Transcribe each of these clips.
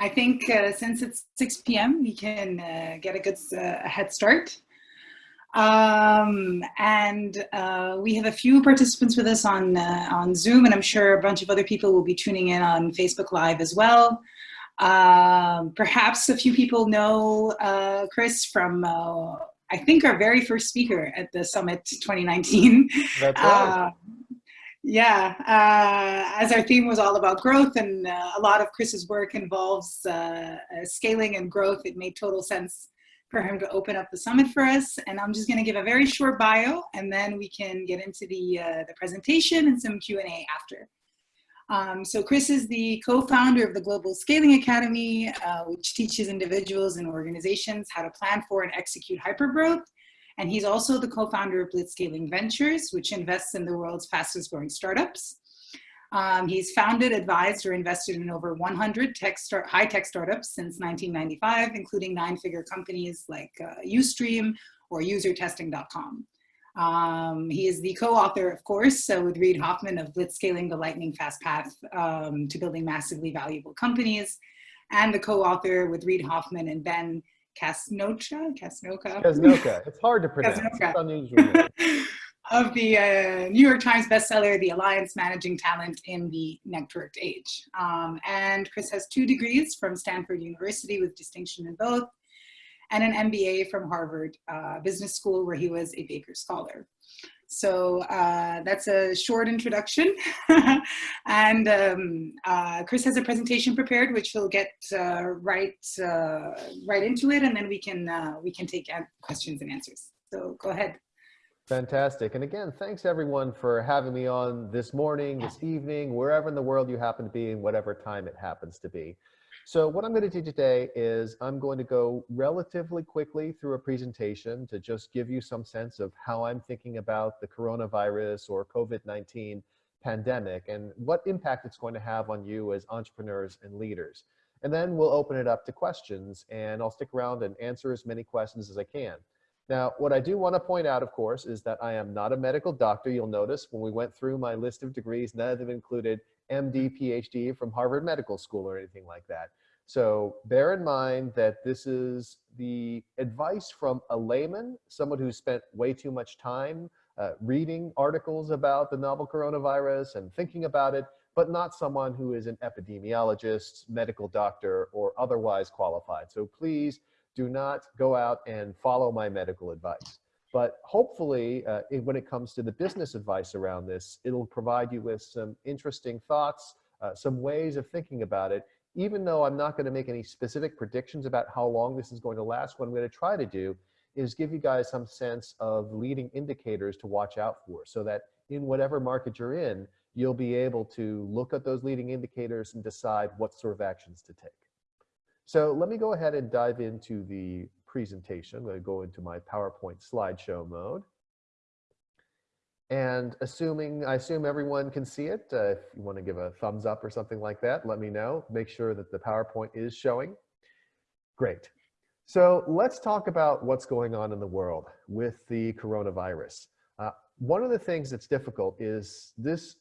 I think uh, since it's 6 p.m., we can uh, get a good uh, head start. Um, and uh, we have a few participants with us on, uh, on Zoom, and I'm sure a bunch of other people will be tuning in on Facebook Live as well. Um, perhaps a few people know uh, Chris from, I think, our very first speaker at the Summit 2019. That's right yeah, uh, as our theme was all about growth and uh, a lot of Chris's work involves uh, uh, scaling and growth, it made total sense for him to open up the summit for us. And I'm just gonna give a very short bio and then we can get into the, uh, the presentation and some Q&A after. Um, so Chris is the co-founder of the Global Scaling Academy, uh, which teaches individuals and organizations how to plan for and execute hypergrowth and he's also the co-founder of Blitzscaling Ventures, which invests in the world's fastest growing startups. Um, he's founded, advised, or invested in over 100 tech start, high-tech startups since 1995, including nine-figure companies like uh, Ustream or UserTesting.com. Um, he is the co-author, of course, so with Reid Hoffman of Blitzscaling the Lightning Fast Path um, to Building Massively Valuable Companies, and the co-author with Reid Hoffman and Ben Casnocha, Casnocha. Casnocha. It's hard to pronounce. It's unusual. of the uh, New York Times bestseller, The Alliance Managing Talent in the Networked Age. Um, and Chris has two degrees from Stanford University with distinction in both, and an MBA from Harvard uh, Business School where he was a Baker Scholar. So uh, that's a short introduction. and um, uh, Chris has a presentation prepared, which he'll get uh, right, uh, right into it, and then we can, uh, we can take questions and answers. So go ahead. Fantastic. And again, thanks everyone for having me on this morning, this evening, wherever in the world you happen to be and whatever time it happens to be. So what I'm going to do today is I'm going to go relatively quickly through a presentation to just give you some sense of how I'm thinking about the coronavirus or COVID-19 pandemic and what impact it's going to have on you as entrepreneurs and leaders. And then we'll open it up to questions and I'll stick around and answer as many questions as I can. Now, what I do want to point out, of course, is that I am not a medical doctor. You'll notice when we went through my list of degrees, none of them included MD, PhD from Harvard Medical School or anything like that. So bear in mind that this is the advice from a layman, someone who spent way too much time uh, reading articles about the novel coronavirus and thinking about it, but not someone who is an epidemiologist, medical doctor, or otherwise qualified. So please do not go out and follow my medical advice. But hopefully, uh, when it comes to the business advice around this, it'll provide you with some interesting thoughts, uh, some ways of thinking about it, even though I'm not going to make any specific predictions about how long this is going to last, what I'm going to try to do is give you guys some sense of leading indicators to watch out for so that in whatever market you're in, you'll be able to look at those leading indicators and decide what sort of actions to take. So let me go ahead and dive into the presentation. I'm going to go into my PowerPoint slideshow mode. And assuming, I assume everyone can see it. Uh, if you want to give a thumbs up or something like that, let me know. Make sure that the PowerPoint is showing. Great. So let's talk about what's going on in the world with the coronavirus. Uh, one of the things that's difficult is this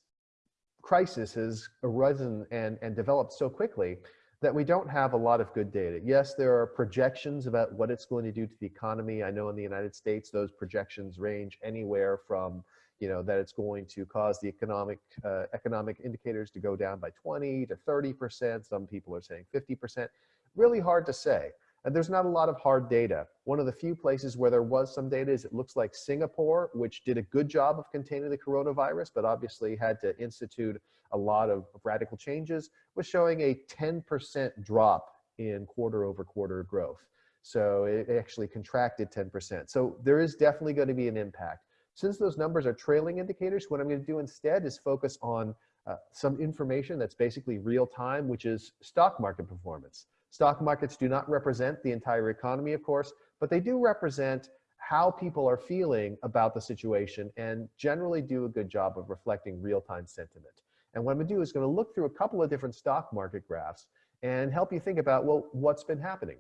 crisis has arisen and, and developed so quickly that we don't have a lot of good data. Yes, there are projections about what it's going to do to the economy. I know in the United States, those projections range anywhere from you know, that it's going to cause the economic uh, economic indicators to go down by 20 to 30%. Some people are saying 50%. Really hard to say. And there's not a lot of hard data. One of the few places where there was some data is it looks like Singapore, which did a good job of containing the coronavirus, but obviously had to institute a lot of radical changes, was showing a 10% drop in quarter over quarter growth. So it actually contracted 10%. So there is definitely going to be an impact. Since those numbers are trailing indicators, what I'm going to do instead is focus on uh, some information that's basically real time, which is stock market performance. Stock markets do not represent the entire economy, of course, but they do represent how people are feeling about the situation and generally do a good job of reflecting real-time sentiment. And what I'm gonna do is gonna look through a couple of different stock market graphs and help you think about, well, what's been happening?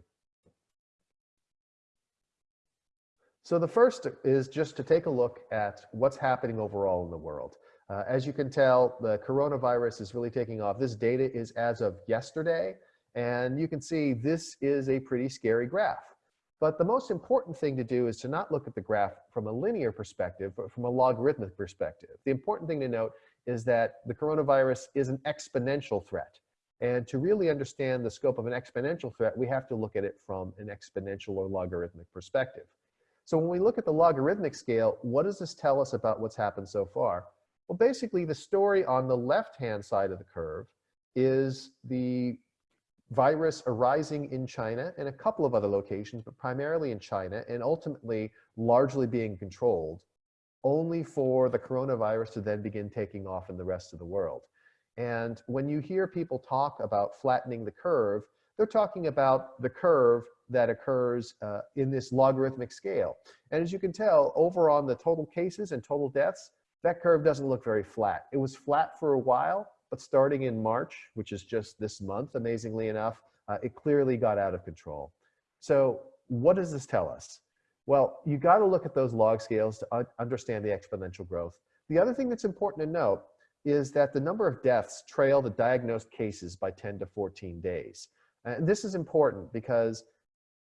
So the first is just to take a look at what's happening overall in the world. Uh, as you can tell, the coronavirus is really taking off. This data is as of yesterday, And you can see this is a pretty scary graph. But the most important thing to do is to not look at the graph from a linear perspective, but from a logarithmic perspective. The important thing to note is that the coronavirus is an exponential threat. And to really understand the scope of an exponential threat, we have to look at it from an exponential or logarithmic perspective. So when we look at the logarithmic scale, what does this tell us about what's happened so far? Well, basically the story on the left-hand side of the curve is the virus arising in China and a couple of other locations, but primarily in China, and ultimately largely being controlled, only for the coronavirus to then begin taking off in the rest of the world. And when you hear people talk about flattening the curve, they're talking about the curve that occurs uh, in this logarithmic scale. And as you can tell, over on the total cases and total deaths, that curve doesn't look very flat. It was flat for a while, but starting in March, which is just this month, amazingly enough, uh, it clearly got out of control. So what does this tell us? Well, you got to look at those log scales to understand the exponential growth. The other thing that's important to note is that the number of deaths trail the diagnosed cases by 10 to 14 days. And this is important because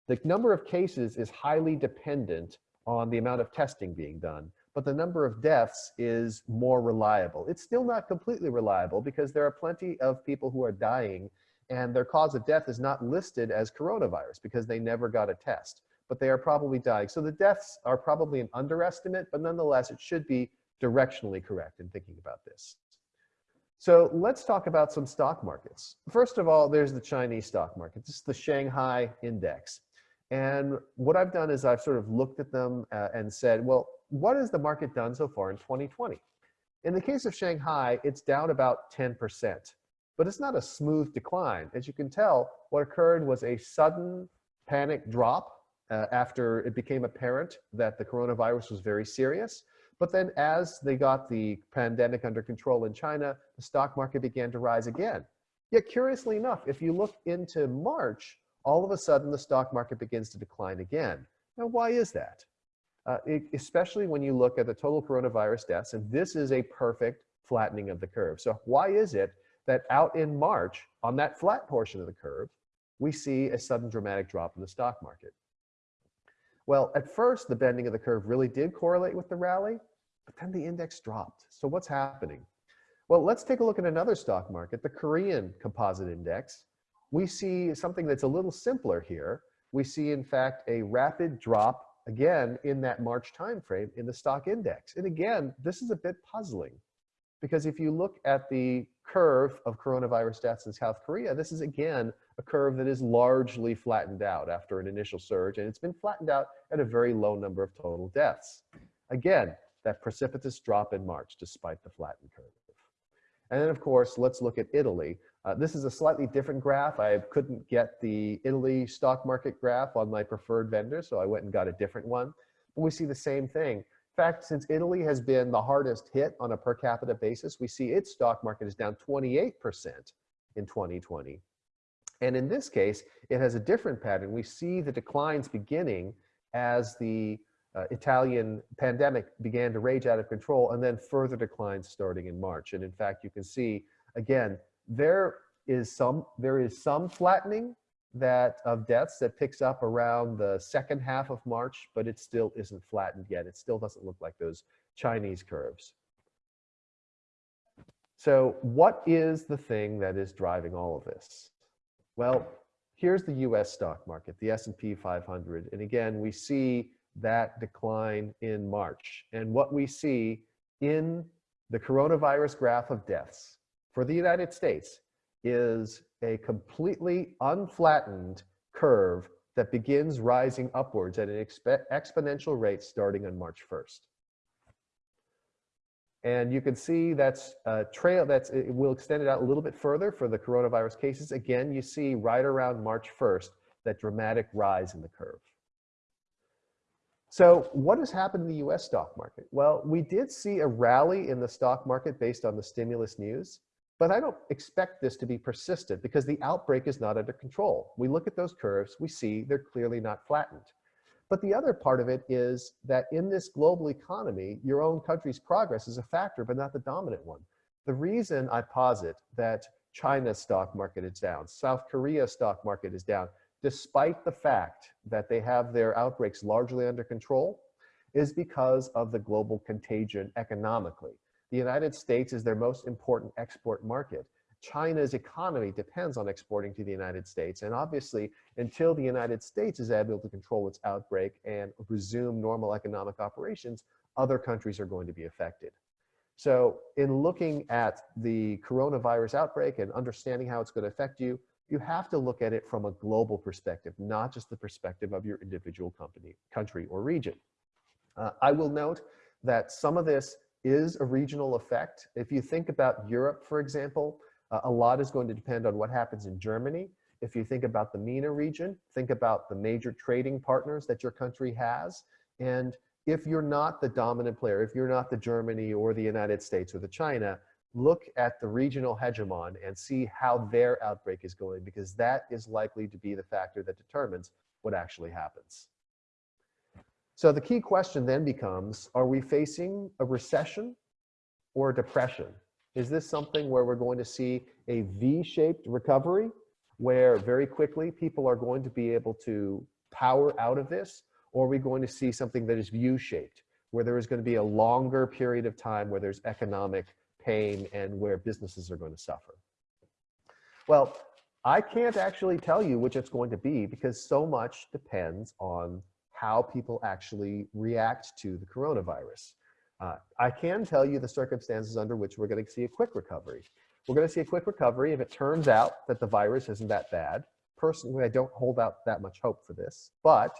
the number of cases is highly dependent on the amount of testing being done, but the number of deaths is more reliable. It's still not completely reliable because there are plenty of people who are dying and their cause of death is not listed as coronavirus because they never got a test, but they are probably dying. So the deaths are probably an underestimate, but nonetheless, it should be directionally correct in thinking about this. So let's talk about some stock markets. First of all, there's the Chinese stock market. This is the Shanghai index. And what I've done is I've sort of looked at them uh, and said, well, what has the market done so far in 2020? In the case of Shanghai, it's down about 10%, but it's not a smooth decline. As you can tell, what occurred was a sudden panic drop uh, after it became apparent that the coronavirus was very serious. But then as they got the pandemic under control in China, the stock market began to rise again. Yet curiously enough, if you look into March, all of a sudden the stock market begins to decline again. Now, why is that? Uh, it, especially when you look at the total coronavirus deaths, and this is a perfect flattening of the curve. So why is it that out in March, on that flat portion of the curve, we see a sudden dramatic drop in the stock market? Well, at first, the bending of the curve really did correlate with the rally, but then the index dropped. So what's happening? Well, let's take a look at another stock market, the Korean Composite Index. We see something that's a little simpler here. We see, in fact, a rapid drop again in that March timeframe in the stock index. And again, this is a bit puzzling because if you look at the curve of coronavirus deaths in South Korea, this is again a curve that is largely flattened out after an initial surge, and it's been flattened out at a very low number of total deaths. Again, that precipitous drop in March despite the flattened curve. And then of course, let's look at Italy. Uh, this is a slightly different graph. I couldn't get the Italy stock market graph on my preferred vendor, so I went and got a different one. But we see the same thing. In fact, since Italy has been the hardest hit on a per capita basis, we see its stock market is down 28% in 2020. And in this case, it has a different pattern. We see the declines beginning as the uh, Italian pandemic began to rage out of control and then further declines starting in March. And in fact, you can see, again, there is some, there is some flattening that of deaths that picks up around the second half of March, but it still isn't flattened yet. It still doesn't look like those Chinese curves. So what is the thing that is driving all of this? Well, here's the US stock market, the S&P 500. And again, we see that decline in March. And what we see in the coronavirus graph of deaths for the United States is a completely unflattened curve that begins rising upwards at an exponential rate starting on March 1st. And you can see that's a trail that's, it will extend it out a little bit further for the coronavirus cases. Again, you see right around March 1st, that dramatic rise in the curve. So what has happened in the US stock market? Well, we did see a rally in the stock market based on the stimulus news, but I don't expect this to be persistent because the outbreak is not under control. We look at those curves, we see they're clearly not flattened. But the other part of it is that in this global economy, your own country's progress is a factor, but not the dominant one. The reason I posit that China's stock market is down. South Korea's stock market is down, despite the fact that they have their outbreaks largely under control, is because of the global contagion economically. The United States is their most important export market. China's economy depends on exporting to the United States. And obviously, until the United States is able to control its outbreak and resume normal economic operations, other countries are going to be affected. So in looking at the coronavirus outbreak and understanding how it's going to affect you, you have to look at it from a global perspective, not just the perspective of your individual company, country, or region. Uh, I will note that some of this is a regional effect. If you think about Europe, for example, uh, a lot is going to depend on what happens in Germany. If you think about the MENA region, think about the major trading partners that your country has. And if you're not the dominant player, if you're not the Germany or the United States or the China, look at the regional hegemon and see how their outbreak is going because that is likely to be the factor that determines what actually happens. So the key question then becomes, are we facing a recession or a depression? Is this something where we're going to see a V-shaped recovery where very quickly people are going to be able to power out of this? Or are we going to see something that is U-shaped where there is going to be a longer period of time where there's economic pain and where businesses are going to suffer? Well, I can't actually tell you which it's going to be because so much depends on how people actually react to the coronavirus. Uh, I can tell you the circumstances under which we're going to see a quick recovery. We're going to see a quick recovery if it turns out that the virus isn't that bad. Personally, I don't hold out that much hope for this, but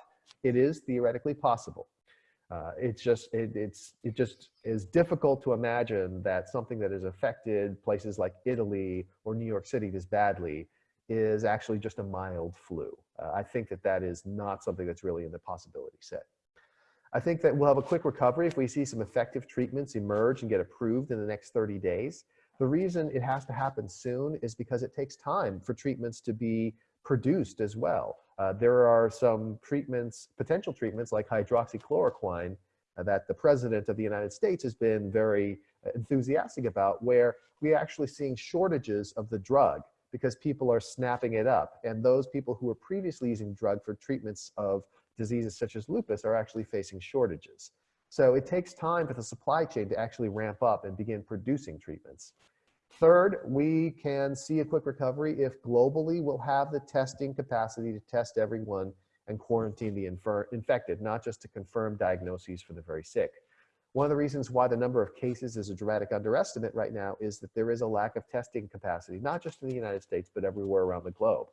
it is theoretically possible. Uh, it's just it, it's it just is difficult to imagine that something that has affected places like Italy or New York City this badly is actually just a mild flu. Uh, I think that that is not something that's really in the possibility set. I think that we'll have a quick recovery if we see some effective treatments emerge and get approved in the next 30 days. The reason it has to happen soon is because it takes time for treatments to be produced as well. Uh, there are some treatments, potential treatments like hydroxychloroquine uh, that the president of the United States has been very uh, enthusiastic about where we're actually seeing shortages of the drug because people are snapping it up. And those people who were previously using drug for treatments of diseases such as lupus are actually facing shortages. So it takes time for the supply chain to actually ramp up and begin producing treatments. Third, we can see a quick recovery if globally we'll have the testing capacity to test everyone and quarantine the infected, not just to confirm diagnoses for the very sick. One of the reasons why the number of cases is a dramatic underestimate right now is that there is a lack of testing capacity, not just in the United States, but everywhere around the globe.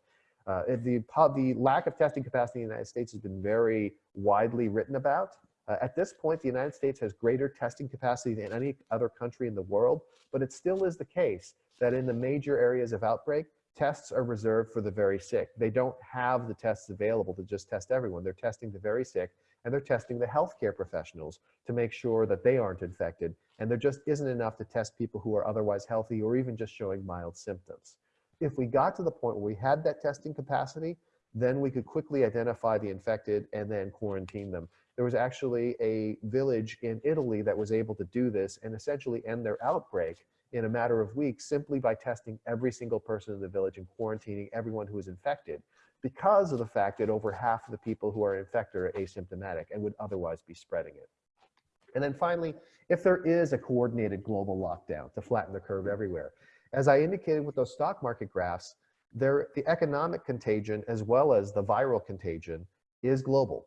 Uh, the, the lack of testing capacity in the United States has been very widely written about. Uh, at this point, the United States has greater testing capacity than any other country in the world, but it still is the case that in the major areas of outbreak, tests are reserved for the very sick. They don't have the tests available to just test everyone. They're testing the very sick and they're testing the healthcare professionals to make sure that they aren't infected. And there just isn't enough to test people who are otherwise healthy or even just showing mild symptoms. If we got to the point where we had that testing capacity, then we could quickly identify the infected and then quarantine them. There was actually a village in Italy that was able to do this and essentially end their outbreak in a matter of weeks simply by testing every single person in the village and quarantining everyone who was infected because of the fact that over half of the people who are infected are asymptomatic and would otherwise be spreading it. And then finally, if there is a coordinated global lockdown to flatten the curve everywhere, as I indicated with those stock market graphs, there, the economic contagion as well as the viral contagion is global.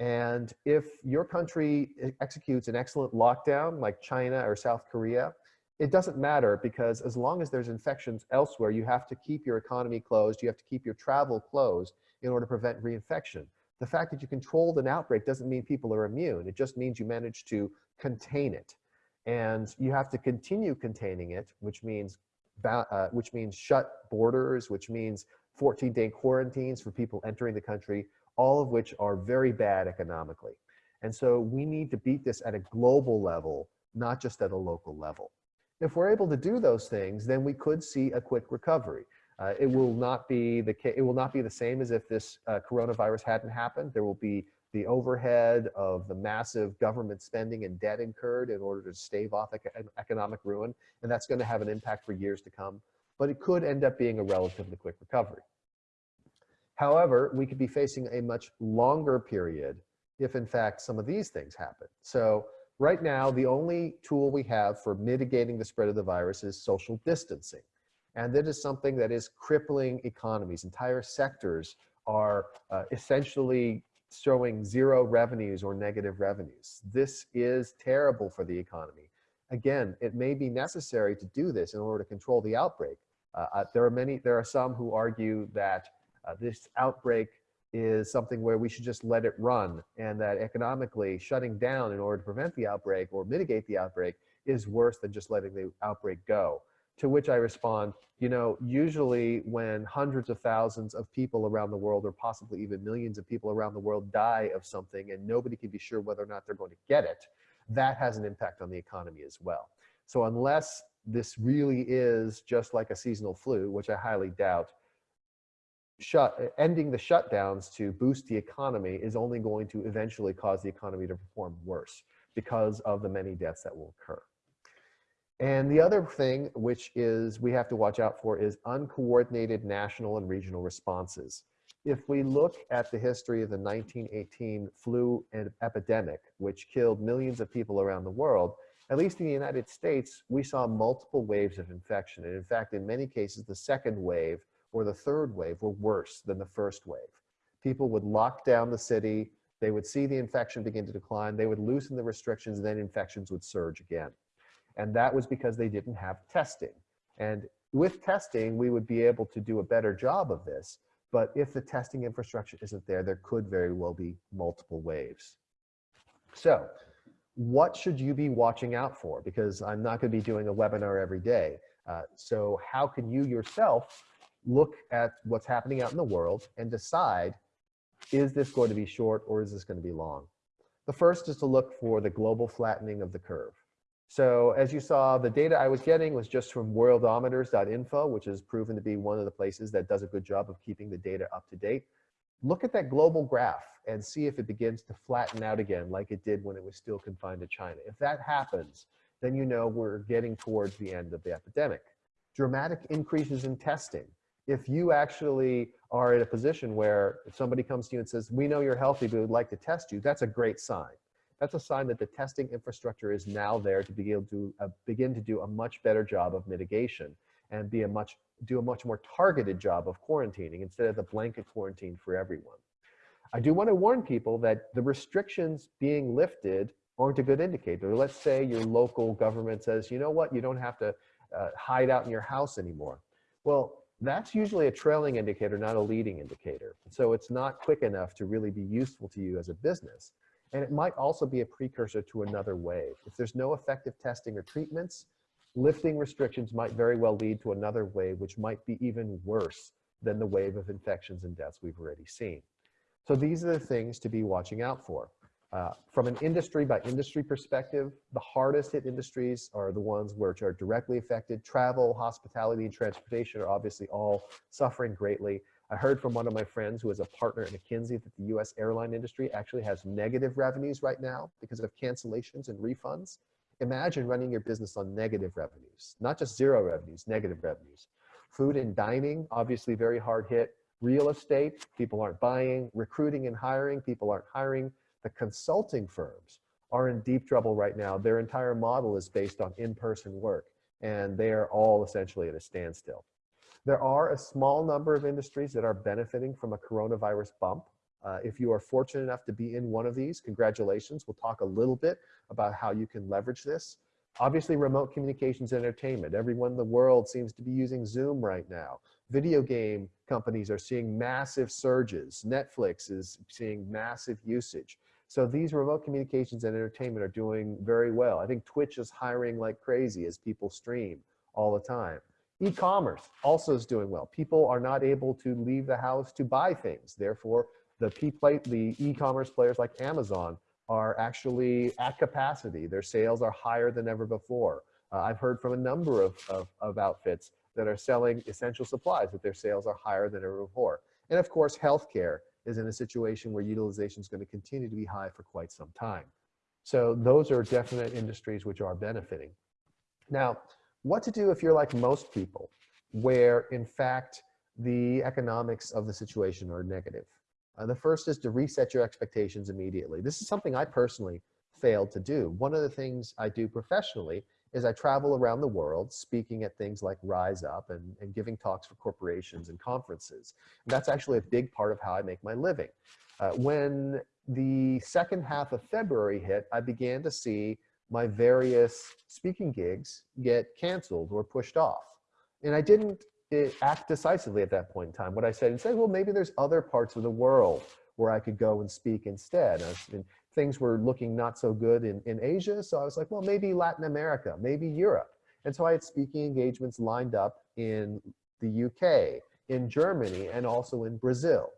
And if your country executes an excellent lockdown like China or South Korea, it doesn't matter because as long as there's infections elsewhere, you have to keep your economy closed. You have to keep your travel closed in order to prevent reinfection. The fact that you controlled an outbreak doesn't mean people are immune. It just means you managed to contain it. And you have to continue containing it, which means, uh, which means shut borders, which means 14 day quarantines for people entering the country, all of which are very bad economically. And so we need to beat this at a global level, not just at a local level. If we're able to do those things, then we could see a quick recovery. Uh, it will not be the it will not be the same as if this uh, coronavirus hadn't happened. There will be the overhead of the massive government spending and debt incurred in order to stave off economic ruin, and that's going to have an impact for years to come. but it could end up being a relatively quick recovery. However, we could be facing a much longer period if in fact some of these things happen. So right now, the only tool we have for mitigating the spread of the virus is social distancing. And that is something that is crippling economies. Entire sectors are uh, essentially showing zero revenues or negative revenues. This is terrible for the economy. Again, it may be necessary to do this in order to control the outbreak. Uh, uh there are many, there are some who argue that uh, this outbreak is something where we should just let it run and that economically shutting down in order to prevent the outbreak or mitigate the outbreak is worse than just letting the outbreak go. To which I respond, you know, usually when hundreds of thousands of people around the world or possibly even millions of people around the world die of something and nobody can be sure whether or not they're going to get it, that has an impact on the economy as well. So unless this really is just like a seasonal flu, which I highly doubt, shut, ending the shutdowns to boost the economy is only going to eventually cause the economy to perform worse because of the many deaths that will occur. And the other thing, which is we have to watch out for, is uncoordinated national and regional responses. If we look at the history of the 1918 flu epidemic, which killed millions of people around the world, at least in the United States, we saw multiple waves of infection. And in fact, in many cases, the second wave or the third wave were worse than the first wave. People would lock down the city, they would see the infection begin to decline, they would loosen the restrictions, then infections would surge again. And that was because they didn't have testing. And with testing, we would be able to do a better job of this. But if the testing infrastructure isn't there, there could very well be multiple waves. So what should you be watching out for? Because I'm not going to be doing a webinar every day. Uh, so how can you yourself look at what's happening out in the world and decide, is this going to be short or is this going to be long? The first is to look for the global flattening of the curve. So as you saw, the data I was getting was just from worldometers.info, which is proven to be one of the places that does a good job of keeping the data up to date. Look at that global graph and see if it begins to flatten out again like it did when it was still confined to China. If that happens, then you know we're getting towards the end of the epidemic. Dramatic increases in testing if you actually are in a position where if somebody comes to you and says, we know you're healthy, but we'd like to test you, that's a great sign. That's a sign that the testing infrastructure is now there to be able to uh, begin to do a much better job of mitigation and be a much, do a much more targeted job of quarantining instead of the blanket quarantine for everyone. I do want to warn people that the restrictions being lifted aren't a good indicator. Let's say your local government says, you know what, you don't have to uh, hide out in your house anymore. Well, that's usually a trailing indicator, not a leading indicator. So it's not quick enough to really be useful to you as a business. And it might also be a precursor to another wave. If there's no effective testing or treatments, lifting restrictions might very well lead to another wave, which might be even worse than the wave of infections and deaths we've already seen. So these are the things to be watching out for. Uh, from an industry by industry perspective, the hardest hit industries are the ones which are directly affected. Travel, hospitality, and transportation are obviously all suffering greatly. I heard from one of my friends who is a partner at McKinsey that the US airline industry actually has negative revenues right now because of cancellations and refunds. Imagine running your business on negative revenues, not just zero revenues, negative revenues. Food and dining, obviously very hard hit. Real estate, people aren't buying. Recruiting and hiring, people aren't hiring the consulting firms are in deep trouble right now. Their entire model is based on in-person work, and they are all essentially at a standstill. There are a small number of industries that are benefiting from a coronavirus bump. Uh, if you are fortunate enough to be in one of these, congratulations. We'll talk a little bit about how you can leverage this. Obviously, remote communications entertainment. Everyone in the world seems to be using Zoom right now. Video game companies are seeing massive surges. Netflix is seeing massive usage. So these remote communications and entertainment are doing very well. I think Twitch is hiring like crazy as people stream all the time. E-commerce also is doing well. People are not able to leave the house to buy things. Therefore, the the e-commerce players like Amazon are actually at capacity. Their sales are higher than ever before. Uh, I've heard from a number of, of, of outfits that are selling essential supplies that their sales are higher than ever before. And of course, healthcare is in a situation where utilization is going to continue to be high for quite some time. So those are definite industries which are benefiting. Now, what to do if you're like most people? where in fact the economics of the situation are negative. Uh, the first is to reset your expectations immediately. This is something I personally failed to do. One of the things I do professionally is I travel around the world speaking at things like Rise Up and, and giving talks for corporations and conferences. And that's actually a big part of how I make my living. Uh, when the second half of February hit, I began to see my various speaking gigs get canceled or pushed off. And I didn't eh, act decisively at that point in time. What I said instead, well, maybe there's other parts of the world where I could go and speak instead. And things were looking not so good in, in Asia. So I was like, well, maybe Latin America, maybe Europe. And so I had speaking engagements lined up in the UK, in Germany, and also in Brazil.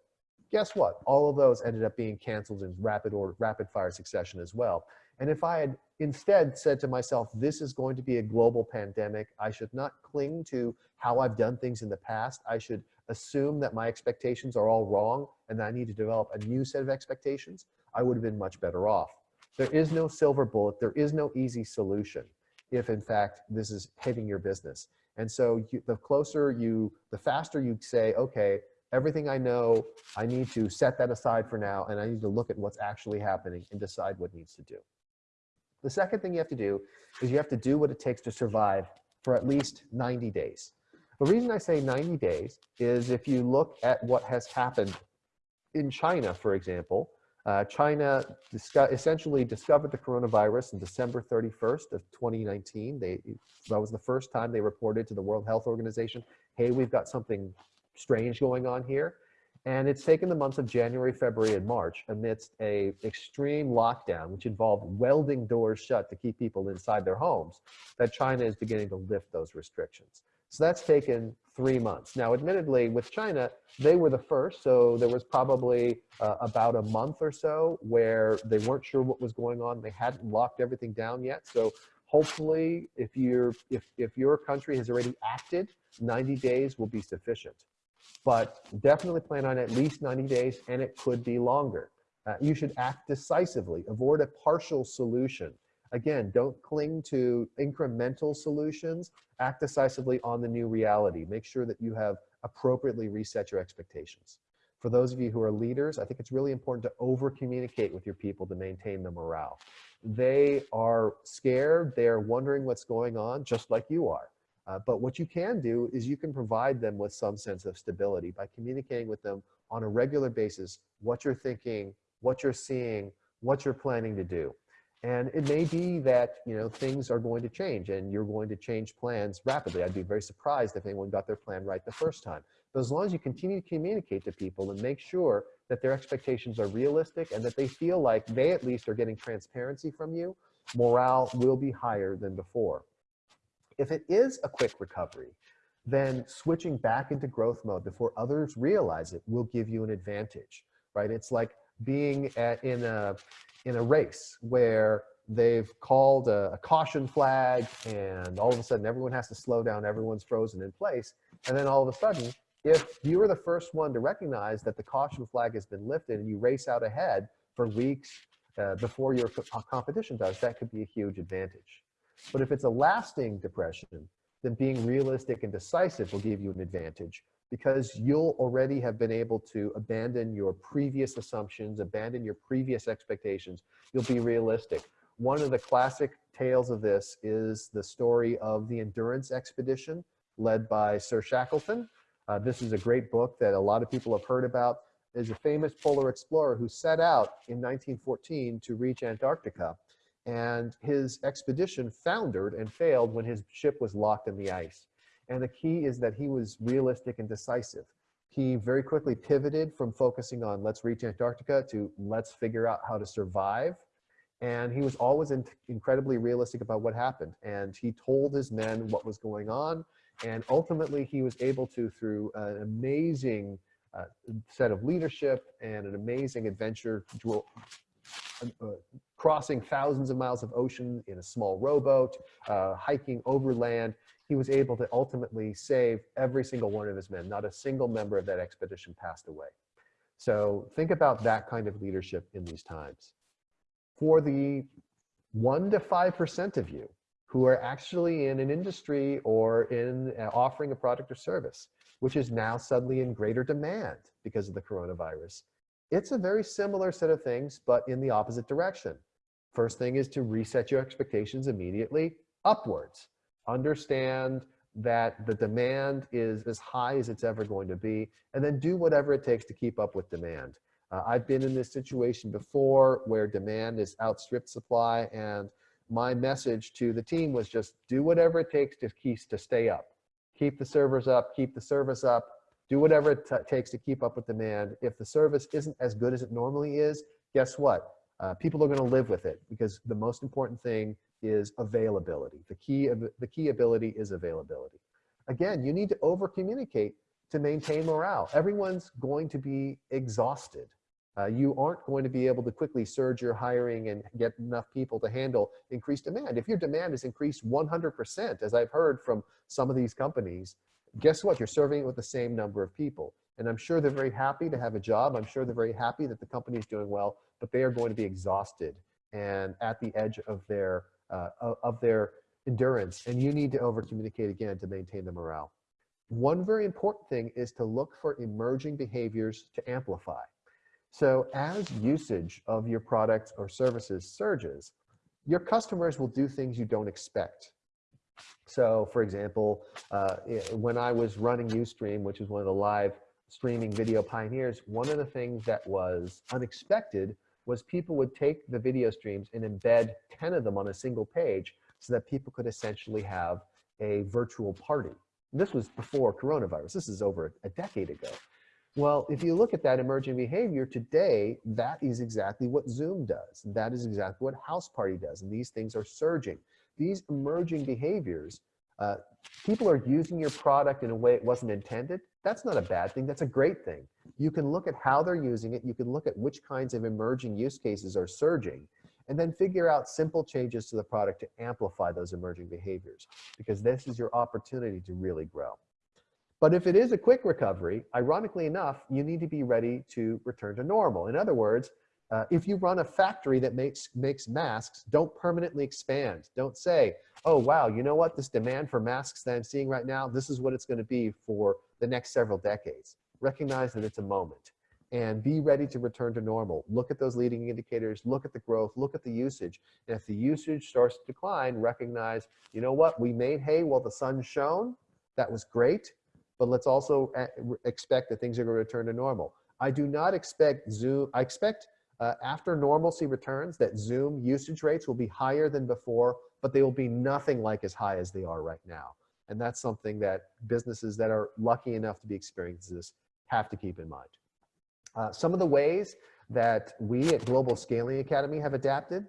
Guess what? All of those ended up being canceled in rapid or rapid fire succession as well. And if I had instead said to myself, this is going to be a global pandemic, I should not cling to how I've done things in the past. I should assume that my expectations are all wrong and that I need to develop a new set of expectations. I would have been much better off. There is no silver bullet. There is no easy solution if in fact this is hitting your business. And so you, the closer you, the faster you say, okay, everything I know, I need to set that aside for now and I need to look at what's actually happening and decide what needs to do. The second thing you have to do is you have to do what it takes to survive for at least 90 days. The reason I say 90 days is if you look at what has happened in China, for example, uh, China disco essentially discovered the coronavirus on December 31st of 2019. They, that was the first time they reported to the World Health Organization, hey, we've got something strange going on here. And it's taken the months of January, February, and March amidst a extreme lockdown, which involved welding doors shut to keep people inside their homes, that China is beginning to lift those restrictions. So that's taken three months. Now, admittedly, with China, they were the first, so there was probably uh, about a month or so where they weren't sure what was going on. They hadn't locked everything down yet. So hopefully, if, you're, if, if your country has already acted, 90 days will be sufficient. But definitely plan on at least 90 days, and it could be longer. Uh, you should act decisively. Avoid a partial solution. Again, don't cling to incremental solutions. Act decisively on the new reality. Make sure that you have appropriately reset your expectations. For those of you who are leaders, I think it's really important to over communicate with your people to maintain the morale. They are scared, they're wondering what's going on, just like you are. Uh, but what you can do is you can provide them with some sense of stability by communicating with them on a regular basis what you're thinking, what you're seeing, what you're planning to do. And it may be that, you know, things are going to change and you're going to change plans rapidly. I'd be very surprised if anyone got their plan right the first time. But as long as you continue to communicate to people and make sure that their expectations are realistic and that they feel like they at least are getting transparency from you, morale will be higher than before. If it is a quick recovery, then switching back into growth mode before others realize it will give you an advantage, right? It's like being at, in a in a race where they've called a, a, caution flag and all of a sudden everyone has to slow down, everyone's frozen in place. And then all of a sudden, if you are the first one to recognize that the caution flag has been lifted and you race out ahead for weeks uh, before your co competition does, that could be a huge advantage. But if it's a lasting depression, then being realistic and decisive will give you an advantage because you'll already have been able to abandon your previous assumptions, abandon your previous expectations. You'll be realistic. One of the classic tales of this is the story of the Endurance Expedition led by Sir Shackleton. Uh, this is a great book that a lot of people have heard about. Is a famous polar explorer who set out in 1914 to reach Antarctica. And his expedition foundered and failed when his ship was locked in the ice. And the key is that he was realistic and decisive. He very quickly pivoted from focusing on let's reach Antarctica to let's figure out how to survive. And he was always in incredibly realistic about what happened. And he told his men what was going on. And ultimately, he was able to, through an amazing uh, set of leadership and an amazing adventure, uh, uh, crossing thousands of miles of ocean in a small rowboat, uh, hiking overland, he was able to ultimately save every single one of his men. Not a single member of that expedition passed away. So think about that kind of leadership in these times. For the one to 5% of you who are actually in an industry or in uh, offering a product or service, which is now suddenly in greater demand because of the coronavirus. It's a very similar set of things, but in the opposite direction. First thing is to reset your expectations immediately upwards. Understand that the demand is as high as it's ever going to be, and then do whatever it takes to keep up with demand. Uh, I've been in this situation before where demand is outstripped supply, and my message to the team was just do whatever it takes to keep to stay up. Keep the servers up, keep the service up, do whatever it takes to keep up with demand. If the service isn't as good as it normally is, guess what? Uh, people are going to live with it because the most important thing is availability. The key, the key ability is availability. Again, you need to over communicate to maintain morale. Everyone's going to be exhausted. Uh, you aren't going to be able to quickly surge your hiring and get enough people to handle increased demand. If your demand is increased 100%, as I've heard from some of these companies, guess what? You're serving it with the same number of people. And I'm sure they're very happy to have a job. I'm sure they're very happy that the company is doing well, but they are going to be exhausted and at the edge of their, uh, of their endurance. And you need to over communicate again to maintain the morale. One very important thing is to look for emerging behaviors to amplify. So as usage of your products or services surges, your customers will do things you don't expect. So for example, uh, when I was running Ustream, which is one of the live streaming video pioneers, one of the things that was unexpected was people would take the video streams and embed 10 of them on a single page so that people could essentially have a virtual party. This was before coronavirus. This is over a decade ago. Well, if you look at that emerging behavior today, that is exactly what Zoom does. That is exactly what House Party does. And these things are surging. These emerging behaviors, uh, people are using your product in a way it wasn't intended. That's not a bad thing. That's a great thing. You can look at how they're using it. You can look at which kinds of emerging use cases are surging and then figure out simple changes to the product to amplify those emerging behaviors because this is your opportunity to really grow. But if it is a quick recovery, ironically enough, you need to be ready to return to normal. In other words, uh, if you run a factory that makes, makes masks, don't permanently expand. Don't say, oh, wow, you know what? This demand for masks that I'm seeing right now, this is what it's going to be for the next several decades. Recognize that it's a moment and be ready to return to normal. Look at those leading indicators, look at the growth, look at the usage. And if the usage starts to decline, recognize, you know what? We made hay while the sun shone. That was great but let's also uh, expect that things are going to return to normal. I do not expect Zoom, I expect uh, after normalcy returns that Zoom usage rates will be higher than before, but they will be nothing like as high as they are right now. And that's something that businesses that are lucky enough to be experiencing this have to keep in mind. Uh, some of the ways that we at Global Scaling Academy have adapted,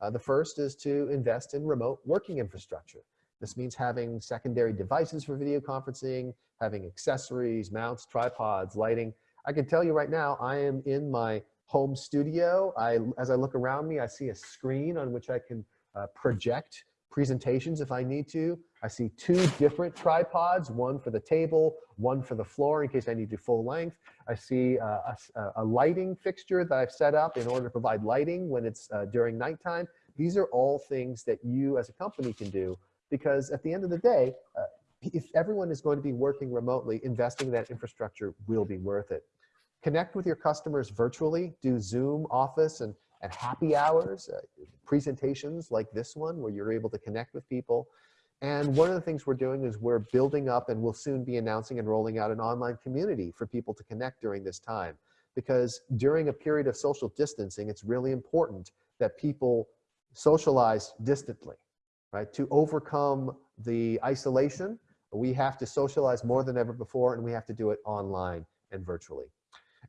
uh, the first is to invest in remote working infrastructure. This means having secondary devices for video conferencing, having accessories, mounts, tripods, lighting. I can tell you right now, I am in my home studio. I, as I look around me, I see a screen on which I can uh, project presentations if I need to. I see two different tripods, one for the table, one for the floor in case I need to full length. I see uh, a, a, lighting fixture that I've set up in order to provide lighting when it's uh, during nighttime. These are all things that you as a company can do because at the end of the day, uh, if everyone is going to be working remotely, investing in that infrastructure will be worth it. Connect with your customers virtually, do Zoom office and, and happy hours, uh, presentations like this one where you're able to connect with people. And one of the things we're doing is we're building up and we'll soon be announcing and rolling out an online community for people to connect during this time. Because during a period of social distancing, it's really important that people socialize distantly right? To overcome the isolation, we have to socialize more than ever before and we have to do it online and virtually.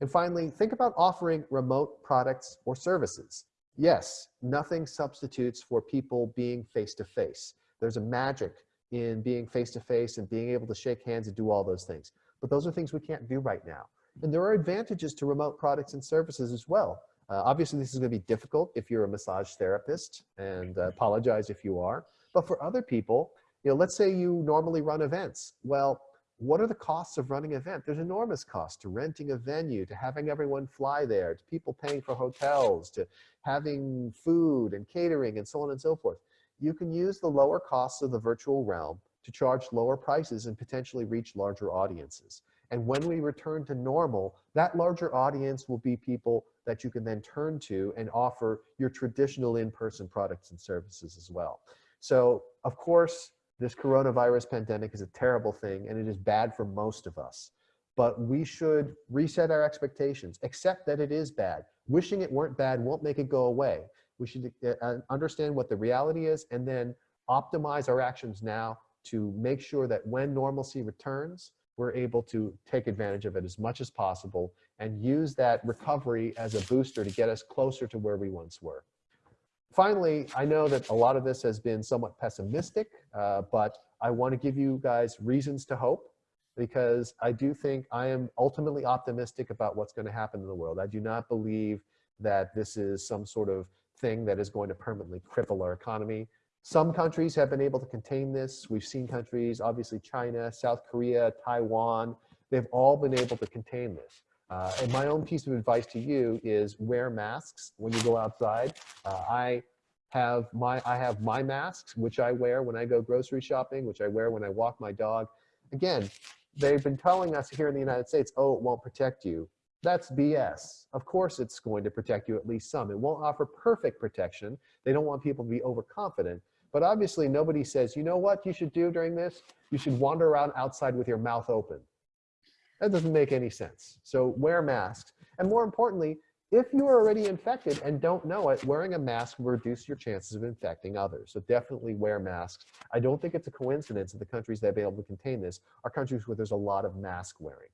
And finally, think about offering remote products or services. Yes, nothing substitutes for people being face-to-face. -face. There's a magic in being face-to-face -face and being able to shake hands and do all those things. But those are things we can't do right now. And there are advantages to remote products and services as well. Uh, obviously, this is going to be difficult if you're a massage therapist, and uh, apologize if you are. But for other people, you know, let's say you normally run events. Well, what are the costs of running an event? There's enormous cost to renting a venue, to having everyone fly there, to people paying for hotels, to having food and catering and so on and so forth. you can use the lower costs of the virtual realm to charge lower prices and potentially reach larger audiences. And when we return to normal, that larger audience will be people that you can then turn to and offer your traditional in-person products and services as well. So of course, this coronavirus pandemic is a terrible thing and it is bad for most of us. But we should reset our expectations, accept that it is bad. Wishing it weren't bad won't make it go away. We should uh, understand what the reality is and then optimize our actions now to make sure that when normalcy returns, we're able to take advantage of it as much as possible and use that recovery as a booster to get us closer to where we once were. Finally, I know that a lot of this has been somewhat pessimistic, uh, but I want to give you guys reasons to hope because I do think I am ultimately optimistic about what's going to happen in the world. I do not believe that this is some sort of thing that is going to permanently cripple our economy. Some countries have been able to contain this. We've seen countries, obviously China, South Korea, Taiwan, they've all been able to contain this. Uh, and my own piece of advice to you is wear masks when you go outside. Uh, I have my I have my masks, which I wear when I go grocery shopping, which I wear when I walk my dog. Again, they've been telling us here in the United States, oh, it won't protect you. That's BS. Of course it's going to protect you at least some. It won't offer perfect protection. They don't want people to be overconfident. But obviously nobody says, you know what you should do during this? You should wander around outside with your mouth open. That doesn't make any sense. So wear masks. And more importantly, if you are already infected and don't know it, wearing a mask will reduce your chances of infecting others. So definitely wear masks. I don't think it's a coincidence that the countries that have been able to contain this are countries where there's a lot of mask wearing.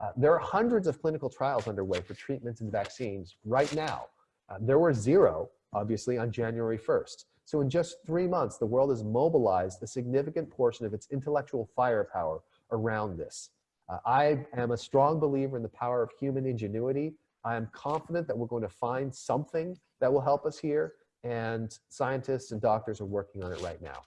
Uh, there are hundreds of clinical trials underway for treatments and vaccines right now. Uh, there were zero, obviously, on January 1st. So in just three months, the world has mobilized a significant portion of its intellectual firepower around this. Uh, I am a strong believer in the power of human ingenuity. I am confident that we're going to find something that will help us here, and scientists and doctors are working on it right now.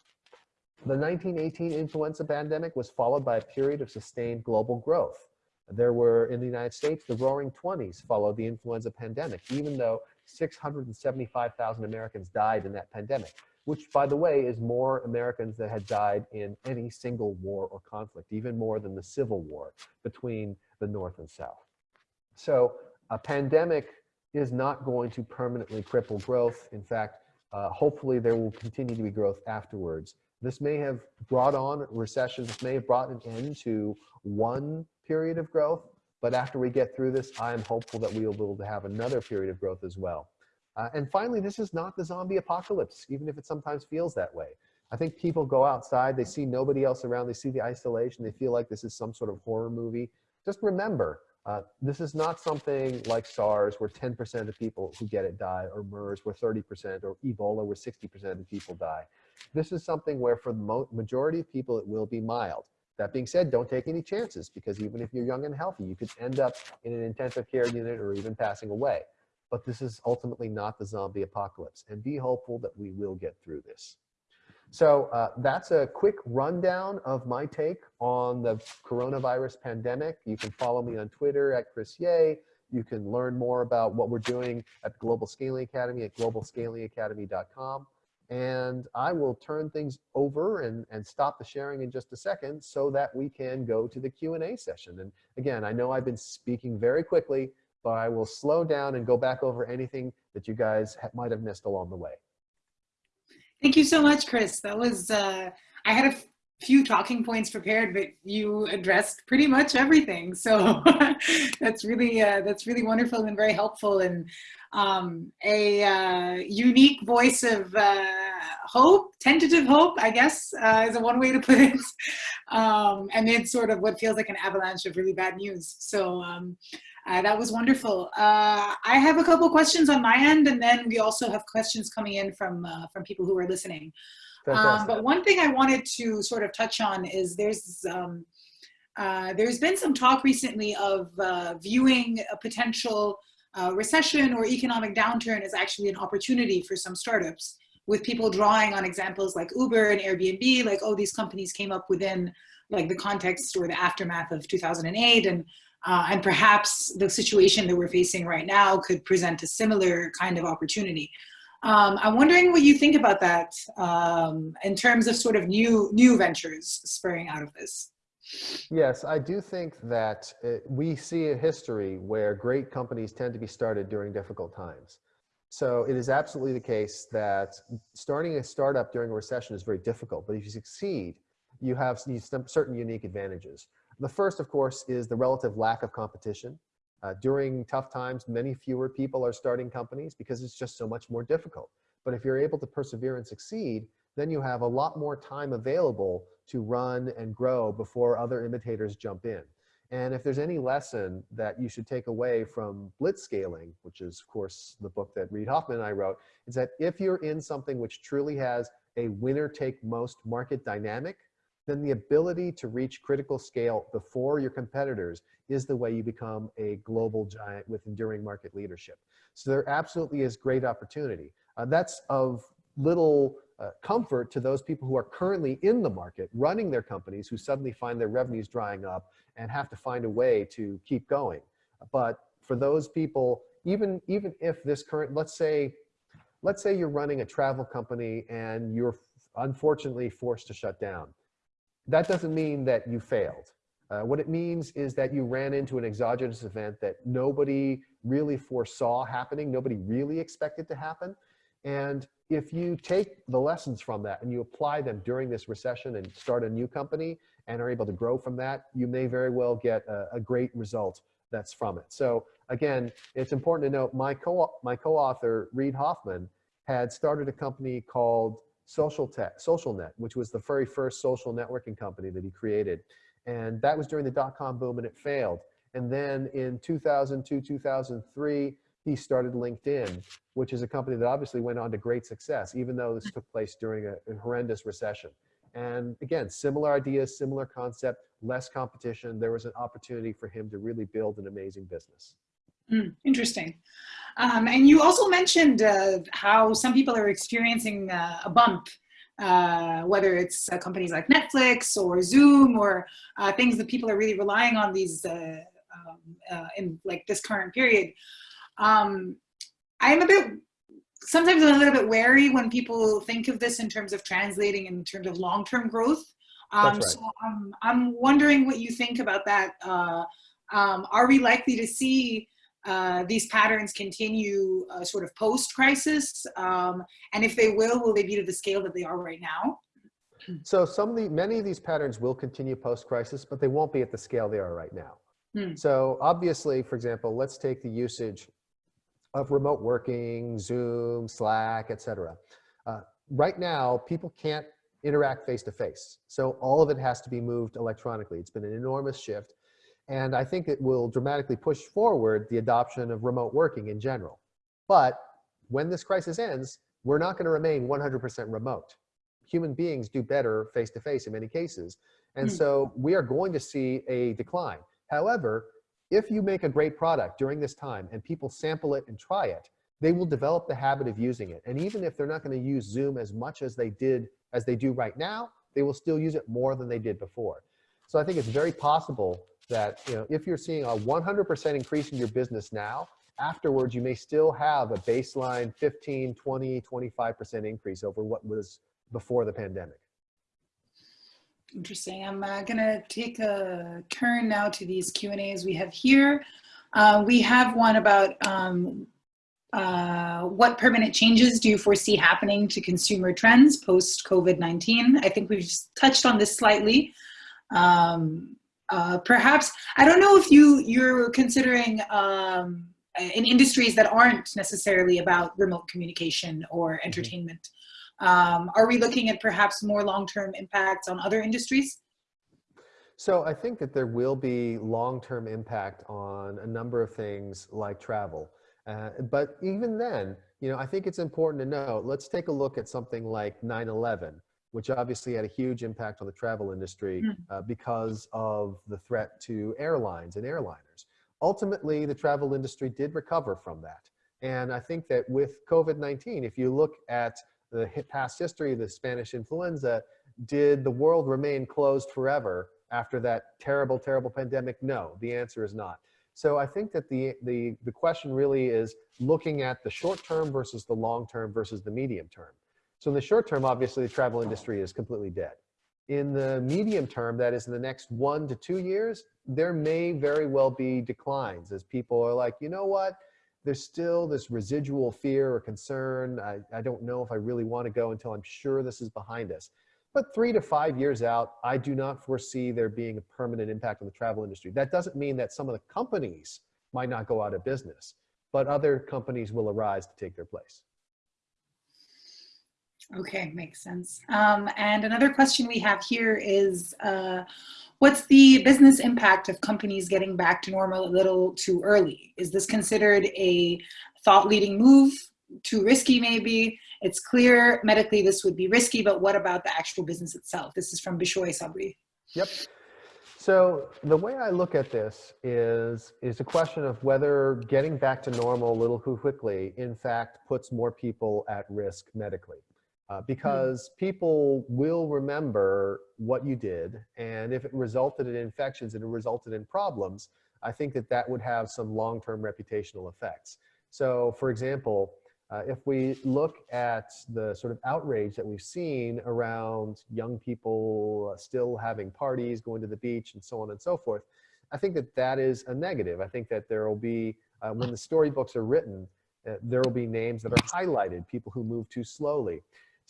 The 1918 influenza pandemic was followed by a period of sustained global growth. There were, in the United States, the roaring 20s followed the influenza pandemic, even though 675,000 Americans died in that pandemic, which, by the way, is more Americans that had died in any single war or conflict, even more than the Civil War between the North and South. So a pandemic is not going to permanently cripple growth. In fact, uh, hopefully there will continue to be growth afterwards. This may have brought on recession. This may have brought an end to one period of growth, but after we get through this, I am hopeful that we will be able to have another period of growth as well. Uh, and finally, this is not the zombie apocalypse, even if it sometimes feels that way. I think people go outside, they see nobody else around, they see the isolation, they feel like this is some sort of horror movie. Just remember, uh, this is not something like SARS where 10% of people who get it die, or MERS where 30%, or Ebola where 60% of people die. This is something where for the majority of people, it will be mild. That being said, don't take any chances because even if you're young and healthy, you could end up in an intensive care unit or even passing away. But this is ultimately not the zombie apocalypse and be hopeful that we will get through this. So uh, that's a quick rundown of my take on the coronavirus pandemic. You can follow me on Twitter at Chris Yeh. You can learn more about what we're doing at Global Scaling Academy at globalscalingacademy.com. And I will turn things over and, and stop the sharing in just a second so that we can go to the Q&A session. And again, I know I've been speaking very quickly, but I will slow down and go back over anything that you guys might have missed along the way. Thank you so much, Chris. That was, uh, I had a few talking points prepared, but you addressed pretty much everything. So that's really, uh, that's really wonderful and very helpful. And um, a uh, unique voice of uh, hope, tentative hope, I guess, uh, is a one way to put it, um, amid sort of what feels like an avalanche of really bad news. So um, uh, that was wonderful. Uh, I have a couple questions on my end, and then we also have questions coming in from uh, from people who are listening. Um, but one thing I wanted to sort of touch on is there's um, there's been some talk recently of viewing a potential uh, recession or economic downturn as actually an opportunity for some startups with people drawing on examples like Uber and Airbnb, like, oh, these companies came up within like the context or the aftermath of 2008 and uh, and perhaps the situation that we're facing right now could present a similar kind of opportunity. Um, I'm wondering what you think about that um, in terms of sort of new new ventures spurring out of this. Yes, I do think that it, we see a history where great companies tend to be started during difficult times. So it is absolutely the case that starting a startup during a recession is very difficult, but if you succeed, you have certain unique advantages. The first, of course, is the relative lack of competition. Uh, during tough times, many fewer people are starting companies because it's just so much more difficult. But if you're able to persevere and succeed, then you have a lot more time available to run and grow before other imitators jump in. And if there's any lesson that you should take away from blitzscaling, which is of course the book that Reid Hoffman and I wrote, is that if you're in something which truly has a winner take most market dynamic, then the ability to reach critical scale before your competitors is the way you become a global giant with enduring market leadership. So there absolutely is great opportunity. Uh, that's of little uh, comfort to those people who are currently in the market running their companies who suddenly find their revenues drying up and have to find a way to keep going. But for those people, even, even if this current, let's say, let's say you're running a travel company and you're unfortunately forced to shut down. That doesn't mean that you failed. Uh, what it means is that you ran into an exogenous event that nobody really foresaw happening, nobody really expected to happen. And if you take the lessons from that and you apply them during this recession and start a new company and are able to grow from that, you may very well get a, a great result that's from it. So again, it's important to note my co my co-author Reid Hoffman had started a company called Social Tech, Social Net, which was the very first social networking company that he created. And that was during the dot-com boom and it failed. And then in 2002, 2003, he started LinkedIn, which is a company that obviously went on to great success, even though this took place during a, a horrendous recession. And again, similar ideas, similar concept, less competition. There was an opportunity for him to really build an amazing business. Mm, interesting. Um, and you also mentioned uh, how some people are experiencing uh, a bump, uh, whether it's uh, companies like Netflix or Zoom or uh, things that people are really relying on these uh, um, in like this current period. Um, I'm a bit, sometimes I'm a little bit wary when people think of this in terms of translating in terms of long-term growth. Um, right. So um, I'm wondering what you think about that. Uh, um, are we likely to see uh, these patterns continue uh, sort of post-crisis? Um, and if they will, will they be to the scale that they are right now? So some of the, many of these patterns will continue post-crisis, but they won't be at the scale they are right now. Hmm. So obviously, for example, let's take the usage of remote working, Zoom, Slack, etc. Uh, right now, people can't interact face to face. So all of it has to be moved electronically. It's been an enormous shift. And I think it will dramatically push forward the adoption of remote working in general. But when this crisis ends, we're not going to remain 100% remote. Human beings do better face to face in many cases. And mm. so we are going to see a decline. However, if you make a great product during this time and people sample it and try it, they will develop the habit of using it. And even if they're not going to use Zoom as much as they did, as they do right now, they will still use it more than they did before. So I think it's very possible that you know, if you're seeing a 100% increase in your business now, afterwards you may still have a baseline 15, 20, 25% increase over what was before the pandemic. Interesting. I'm uh, going to take a turn now to these Q&As we have here. Uh, we have one about um, uh, what permanent changes do you foresee happening to consumer trends post COVID-19? I think we've touched on this slightly. Um, uh, perhaps, I don't know if you, you're considering um, in industries that aren't necessarily about remote communication or mm-hmm. entertainment. Um, are we looking at perhaps more long-term impacts on other industries? So I think that there will be long-term impact on a number of things like travel. Uh, but even then, you know, I think it's important to know, let's take a look at something like 9-11, which obviously had a huge impact on the travel industry mm. uh, because of the threat to airlines and airliners. Ultimately, the travel industry did recover from that. And I think that with COVID-19, if you look at the past history of the Spanish influenza, did the world remain closed forever after that terrible, terrible pandemic? No, the answer is not. So I think that the, the, the question really is looking at the short term versus the long term versus the medium term. So in the short term, obviously the travel industry is completely dead. In the medium term, that is in the next one to two years, there may very well be declines as people are like, you know what, there's still this residual fear or concern. I, I don't know if I really want to go until I'm sure this is behind us. But three to five years out, I do not foresee there being a permanent impact on the travel industry. That doesn't mean that some of the companies might not go out of business, but other companies will arise to take their place. Okay, makes sense. Um, and another question we have here is, uh, what's the business impact of companies getting back to normal a little too early? Is this considered a thought-leading move? Too risky, maybe? It's clear medically this would be risky, but what about the actual business itself? This is from Bishoy Sabri. Yep. So the way I look at this is, is a question of whether getting back to normal a little too quickly, in fact, puts more people at risk medically. Uh, hmm. because people will remember what you did. And if it resulted in infections and it resulted in problems, I think that that would have some long-term reputational effects. So for example, uh, if we look at the sort of outrage that we've seen around young people uh, still having parties, going to the beach, and so on and so forth, I think that that is a negative. I think that there will be, uh, when the storybooks are written, uh, there will be names that are highlighted, people who move too slowly.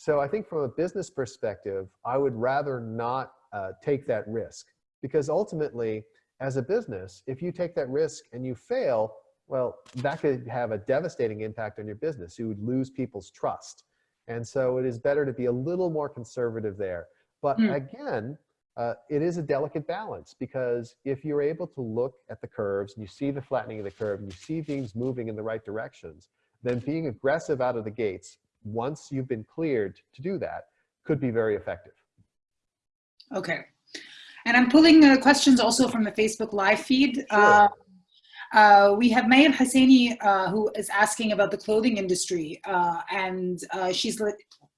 So I think from a business perspective, I would rather not uh, take that risk because ultimately, as a business, if you take that risk and you fail, well, that could have a devastating impact on your business. You would lose people's trust. And so it is better to be a little more conservative there. But mm. again, uh, it is a delicate balance because if you're able to look at the curves and you see the flattening of the curve and you see things moving in the right directions, then being aggressive out of the gates, once you've been cleared to do that, could be very effective. Okay. And I'm pulling uh, questions also from the Facebook live feed. Sure. Uh, uh, we have Maya Husseini uh, who is asking about the clothing industry, uh, and uh, she's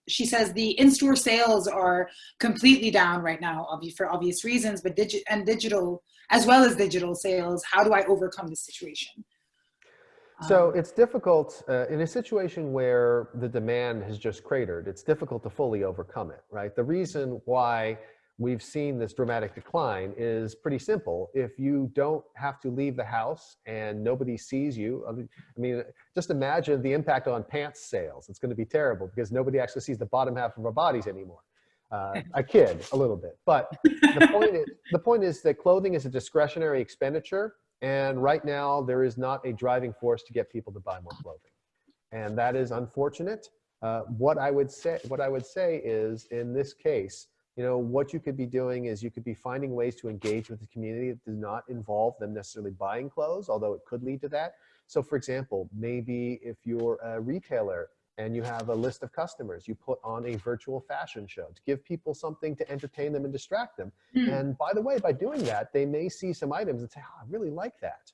she says the in-store sales are completely down right now, for obvious reasons, but digi and digital as well as digital sales. How do I overcome this situation? So um, it's difficult uh, in a situation where the demand has just cratered. It's difficult to fully overcome it, right? The reason why we've seen this dramatic decline is pretty simple. If you don't have to leave the house and nobody sees you, I mean, just imagine the impact on pants sales. It's going to be terrible because nobody actually sees the bottom half of our bodies anymore. Uh, I kid a little bit, but the point is, the point is that clothing is a discretionary expenditure, and right now there is not a driving force to get people to buy more clothing, and that is unfortunate. Uh, what I would say, what I would say is, in this case, you know, what you could be doing is you could be finding ways to engage with the community that does not involve them necessarily buying clothes, although it could lead to that. So for example, maybe if you're a retailer and you have a list of customers, you put on a virtual fashion show to give people something to entertain them and distract them. Mm. And by the way, by doing that, they may see some items and say, oh, I really like that.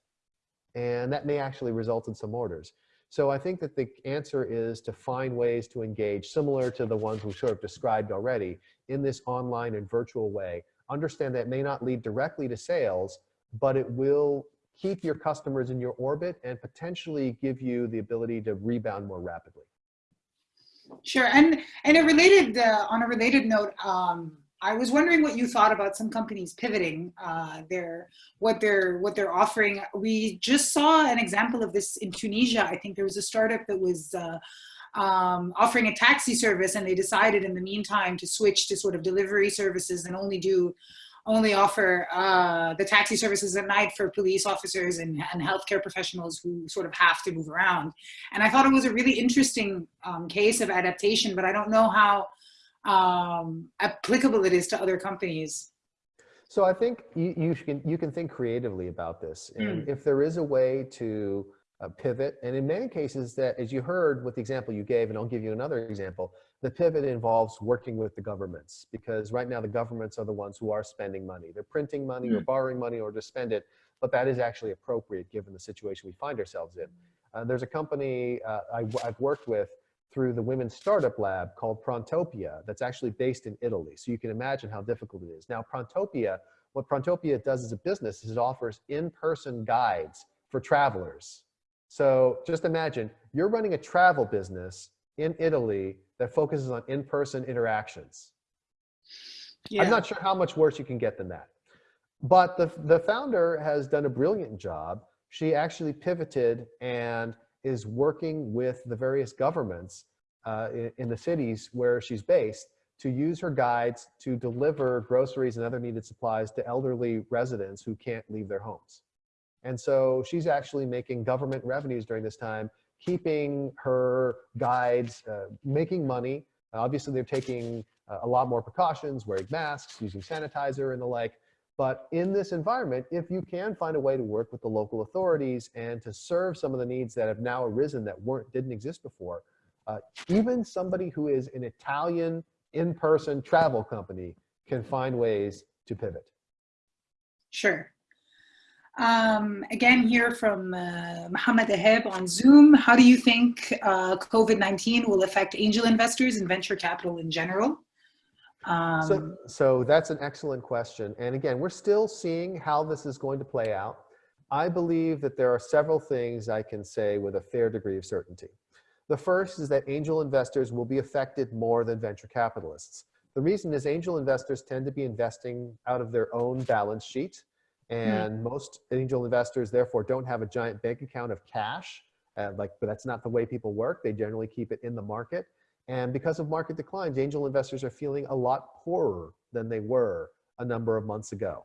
And that may actually result in some orders. So I think that the answer is to find ways to engage similar to the ones we sort of described already in this online and virtual way. Understand that may not lead directly to sales, but it will keep your customers in your orbit and potentially give you the ability to rebound more rapidly. Sure, and and a related uh, on a related note, um, I was wondering what you thought about some companies pivoting uh, their what they're what they're offering. We just saw an example of this in Tunisia. I think there was a startup that was uh, um, offering a taxi service, and they decided in the meantime to switch to sort of delivery services and only do only offer uh, the taxi services at night for police officers and, and healthcare professionals who sort of have to move around. And I thought it was a really interesting um, case of adaptation, but I don't know how um, applicable it is to other companies. So I think you, you can you can think creatively about this, and mm. if there is a way to uh, pivot, and in many cases that, as you heard with the example you gave, and I'll give you another example, the pivot involves working with the governments because right now the governments are the ones who are spending money. They're printing money mm. or borrowing money or to spend it, but that is actually appropriate given the situation we find ourselves in. Uh, there's a company uh, I, I've worked with through the Women's Startup Lab called Prontopia that's actually based in Italy. So you can imagine how difficult it is. Now, Prontopia, what Prontopia does as a business is it offers in-person guides for travelers. So just imagine you're running a travel business in Italy that focuses on in-person interactions. Yeah. I'm not sure how much worse you can get than that. But the, the founder has done a brilliant job. She actually pivoted and is working with the various governments uh, in, in the cities where she's based to use her guides to deliver groceries and other needed supplies to elderly residents who can't leave their homes. And so she's actually making government revenues during this time, keeping her guides, uh, making money. Obviously, they're taking uh, a lot more precautions, wearing masks, using sanitizer and the like. But in this environment, if you can find a way to work with the local authorities and to serve some of the needs that have now arisen that weren't didn't exist before, uh, even somebody who is an Italian in-person travel company can find ways to pivot. Sure. Um, again, here from uh, Mohammed Aheb on Zoom. How do you think uh, COVID-19 will affect angel investors and venture capital in general? Um, so, so that's an excellent question. And again, we're still seeing how this is going to play out. I believe that there are several things I can say with a fair degree of certainty. The first is that angel investors will be affected more than venture capitalists. The reason is angel investors tend to be investing out of their own balance sheet. And mm. most angel investors therefore don't have a giant bank account of cash uh, like but that's not the way people work. They generally keep it in the market. And because of market declines angel investors are feeling a lot poorer than they were a number of months ago.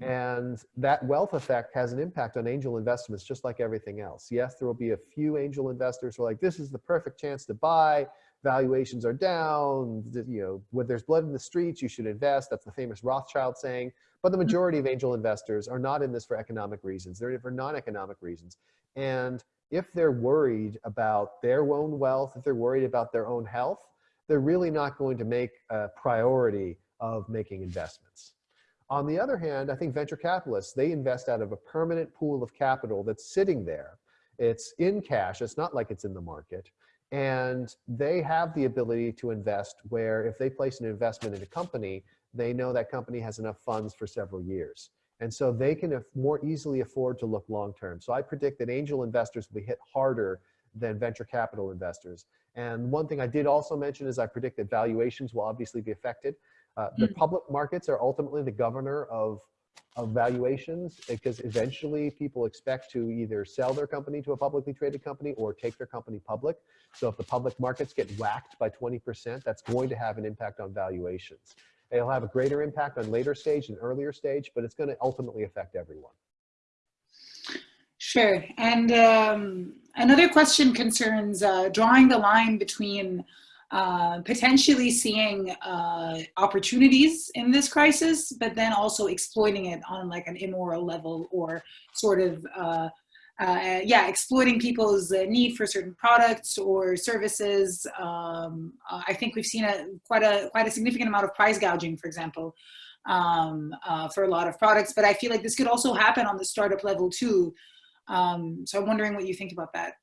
And that wealth effect has an impact on angel investments just like everything else. Yes there will be a few angel investors who are like this is the perfect chance to buy valuations are down you know when there's blood in the streets you should invest that's the famous rothschild saying but the mm-hmm. majority of angel investors are not in this for economic reasons. They're in it for non-economic reasons. And if they're worried about their own wealth, if they're worried about their own health, they're really not going to make a priority of making investments. On the other hand, I think venture capitalists, they invest out of a permanent pool of capital that's sitting there. It's in cash. It's not like it's in the market. And they have the ability to invest where if they place an investment in a company, they know that company has enough funds for several years. And so they can more easily afford to look long term. So I predict that angel investors will be hit harder than venture capital investors. And one thing I did also mention is I predict that valuations will obviously be affected. Uh, the mm. public markets are ultimately the governor of, of valuations because eventually people expect to either sell their company to a publicly traded company or take their company public. So if the public markets get whacked by 20%, that's going to have an impact on valuations. It'll have a greater impact on later stage and earlier stage, but it's going to ultimately affect everyone. Sure. And um, another question concerns uh, drawing the line between uh, potentially seeing uh, opportunities in this crisis, but then also exploiting it on like an immoral level or sort of uh, uh, yeah, exploiting people's uh, need for certain products or services. Um, I think we've seen a quite a quite a significant amount of price gouging, for example, um, for a lot of products. But I feel like this could also happen on the startup level too. Um, so I'm wondering what you think about that.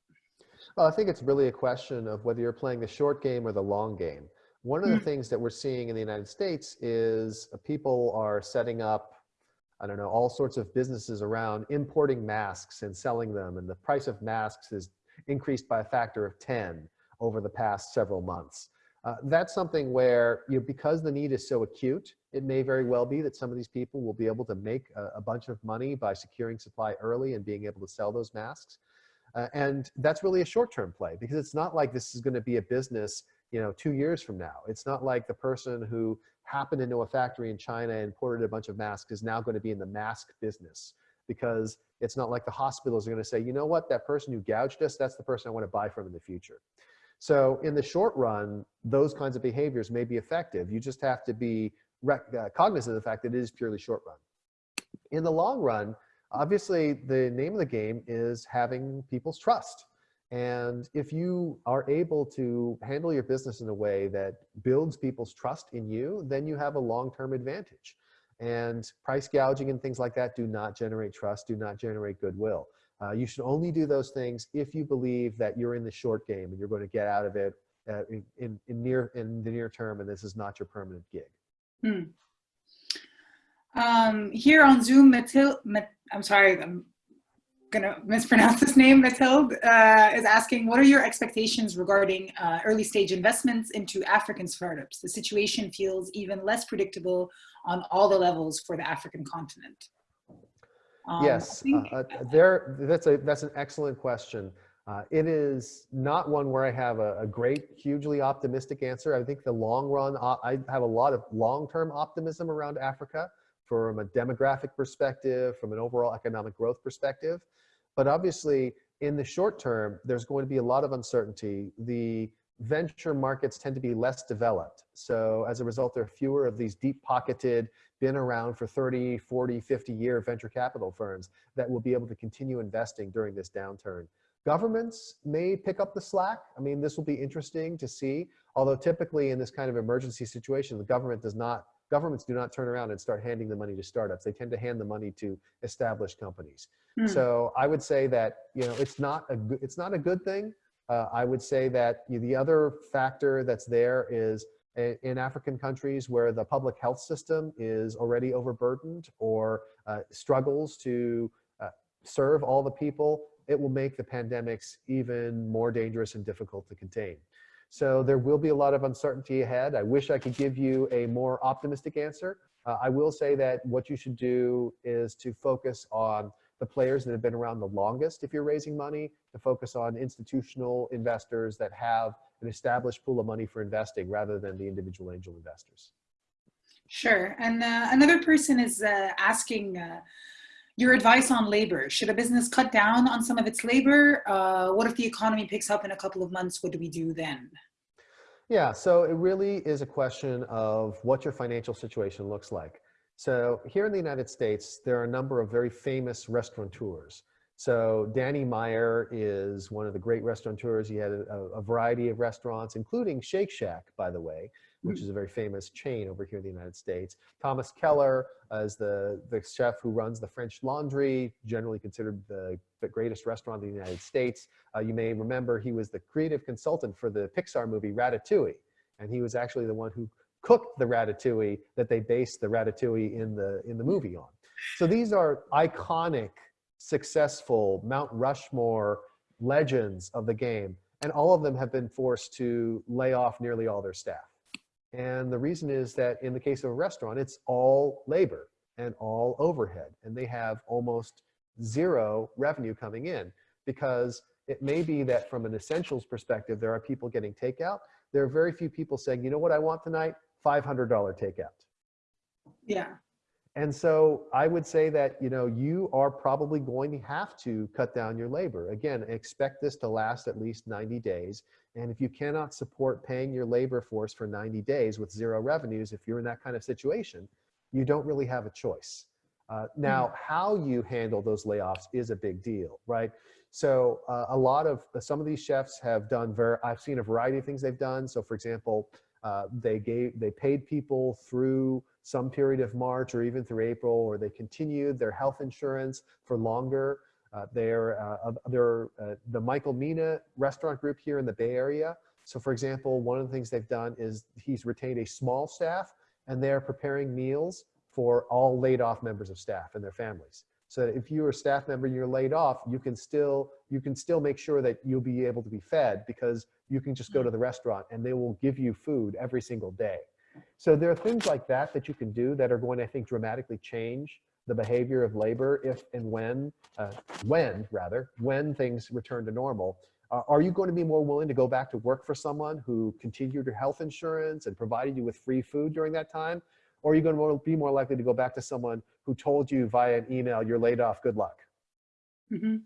Well, I think it's really a question of whether you're playing the short game or the long game. One of the mm. things that we're seeing in the United States is people are setting up I don't know, all sorts of businesses around importing masks and selling them. And the price of masks is increased by a factor of 10 over the past several months. Uh, that's something where, you know, because the need is so acute, it may very well be that some of these people will be able to make a, a bunch of money by securing supply early and being able to sell those masks. Uh, and that's really a short-term play because it's not like this is going to be a business, you know, two years from now. It's not like the person who happened into a factory in China and imported a bunch of masks is now going to be in the mask business because it's not like the hospitals are going to say, you know what, that person who gouged us, that's the person I want to buy from in the future. So in the short run, those kinds of behaviors may be effective. You just have to be uh, cognizant of the fact that it is purely short run. In the long run, obviously the name of the game is having people's trust. And if you are able to handle your business in a way that builds people's trust in you, then you have a long-term advantage. And price gouging and things like that do not generate trust, do not generate goodwill. Uh, you should only do those things if you believe that you're in the short game and you're going to get out of it uh, in, in, in, near, in the near term and this is not your permanent gig. Hmm. Um, here on Zoom, Matil, Mat I'm sorry, I'm gonna mispronounce this name, Mathilde, uh, is asking, what are your expectations regarding uh, early stage investments into African startups? The situation feels even less predictable on all the levels for the African continent. Um, yes, uh, uh, there, that's, a, that's an excellent question. Uh, it is not one where I have a, a, great, hugely optimistic answer. I think the long run, uh, I have a lot of long-term optimism around Africa from a demographic perspective, from an overall economic growth perspective. But obviously, in the short term, there's going to be a lot of uncertainty. The venture markets tend to be less developed. So as a result, there are fewer of these deep pocketed, been around for 30, 40, 50 year venture capital firms that will be able to continue investing during this downturn. Governments may pick up the slack. I mean, this will be interesting to see, although typically in this kind of emergency situation, the government does not, governments do not turn around and start handing the money to startups. They tend to hand the money to established companies. Mm. So I would say that, you know, it's not a good, it's not a good thing. Uh, I would say that the other factor that's there is in African countries where the public health system is already overburdened or uh, struggles to uh, serve all the people, it will make the pandemics even more dangerous and difficult to contain. So there will be a lot of uncertainty ahead. I wish I could give you a more optimistic answer. Uh, I will say that what you should do is to focus on the players that have been around the longest if you're raising money, to focus on institutional investors that have an established pool of money for investing rather than the individual angel investors. Sure. And uh, another person is uh, asking, uh, your advice on labor. Should a business cut down on some of its labor? Uh, what if the economy picks up in a couple of months? What do we do then? Yeah, so it really is a question of what your financial situation looks like. So here in the United States, there are a number of very famous restaurateurs. So Danny Meyer is one of the great restaurateurs. He had a, a variety of restaurants, including Shake Shack, by the way, which is a very famous chain over here in the United States. Thomas Keller is the, the chef who runs the French Laundry, generally considered the, the greatest restaurant in the United States. Uh, you may remember he was the creative consultant for the Pixar movie Ratatouille. And he was actually the one who cooked the ratatouille that they based the ratatouille in the, in the movie on. So these are iconic, successful Mount Rushmore legends of the game. And all of them have been forced to lay off nearly all their staff. And the reason is that in the case of a restaurant, it's all labor and all overhead. And they have almost zero revenue coming in because it may be that from an essentials perspective, there are people getting takeout. There are very few people saying, you know what I want tonight? $500 takeout. Yeah. And so I would say that, you know, you are probably going to have to cut down your labor. Again, expect this to last at least 90 days. And if you cannot support paying your labor force for 90 days with zero revenues, if you're in that kind of situation, you don't really have a choice. Uh, now, mm. how you handle those layoffs is a big deal, right? So uh, a lot of, uh, some of these chefs have done, very, I've seen a variety of things they've done. So for example, uh, they gave, they paid people through some period of March or even through April, or they continued their health insurance for longer. Uh, they're uh, they're uh, the Michael Mina restaurant group here in the Bay Area. So for example, one of the things they've done is he's retained a small staff and they're preparing meals for all laid off members of staff and their families. So if you're a staff member and you're laid off, you can still you can still make sure that you'll be able to be fed because you can just go to the restaurant and they will give you food every single day. So there are things like that that you can do that are going to, I think, dramatically change the behavior of labor if and when, uh, when rather, when things return to normal. Uh, are you going to be more willing to go back to work for someone who continued your health insurance and provided you with free food during that time? Or are you going to be more likely to go back to someone who told you via an email, you're laid off, good luck? Mm -hmm.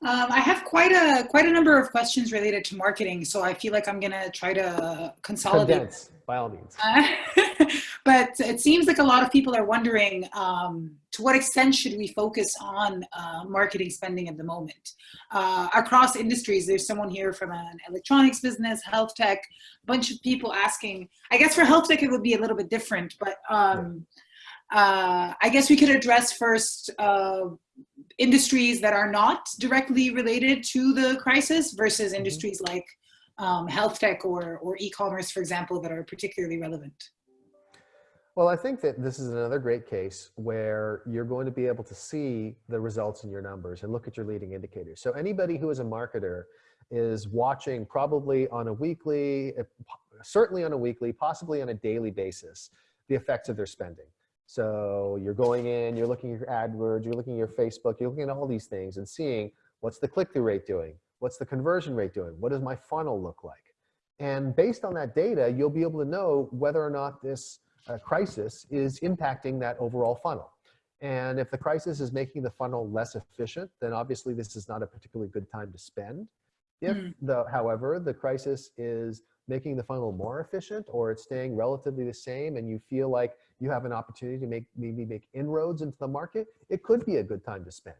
Um, I have quite a quite a number of questions related to marketing, so I feel like I'm gonna try to consolidate. Condense, by all means. Uh, but it seems like a lot of people are wondering um, to what extent should we focus on uh, marketing spending at the moment uh, across industries. There's someone here from an electronics business, health tech, a bunch of people asking. I guess for health tech it would be a little bit different, but um, uh, I guess we could address first uh, industries that are not directly related to the crisis versus mm-hmm. industries like um, health tech or, or e-commerce, for example, that are particularly relevant? Well, I think that this is another great case where you're going to be able to see the results in your numbers and look at your leading indicators. So anybody who is a marketer is watching probably on a weekly, uh, certainly on a weekly, possibly on a daily basis, the effects of their spending. So you're going in, you're looking at your AdWords, you're looking at your Facebook, you're looking at all these things and seeing what's the click-through rate doing? What's the conversion rate doing? What does my funnel look like? And based on that data, you'll be able to know whether or not this uh, crisis is impacting that overall funnel. And if the crisis is making the funnel less efficient, then obviously this is not a particularly good time to spend. If, Mm. the, however, the crisis is making the funnel more efficient or it's staying relatively the same and you feel like you have an opportunity to make maybe make inroads into the market, it could be a good time to spend.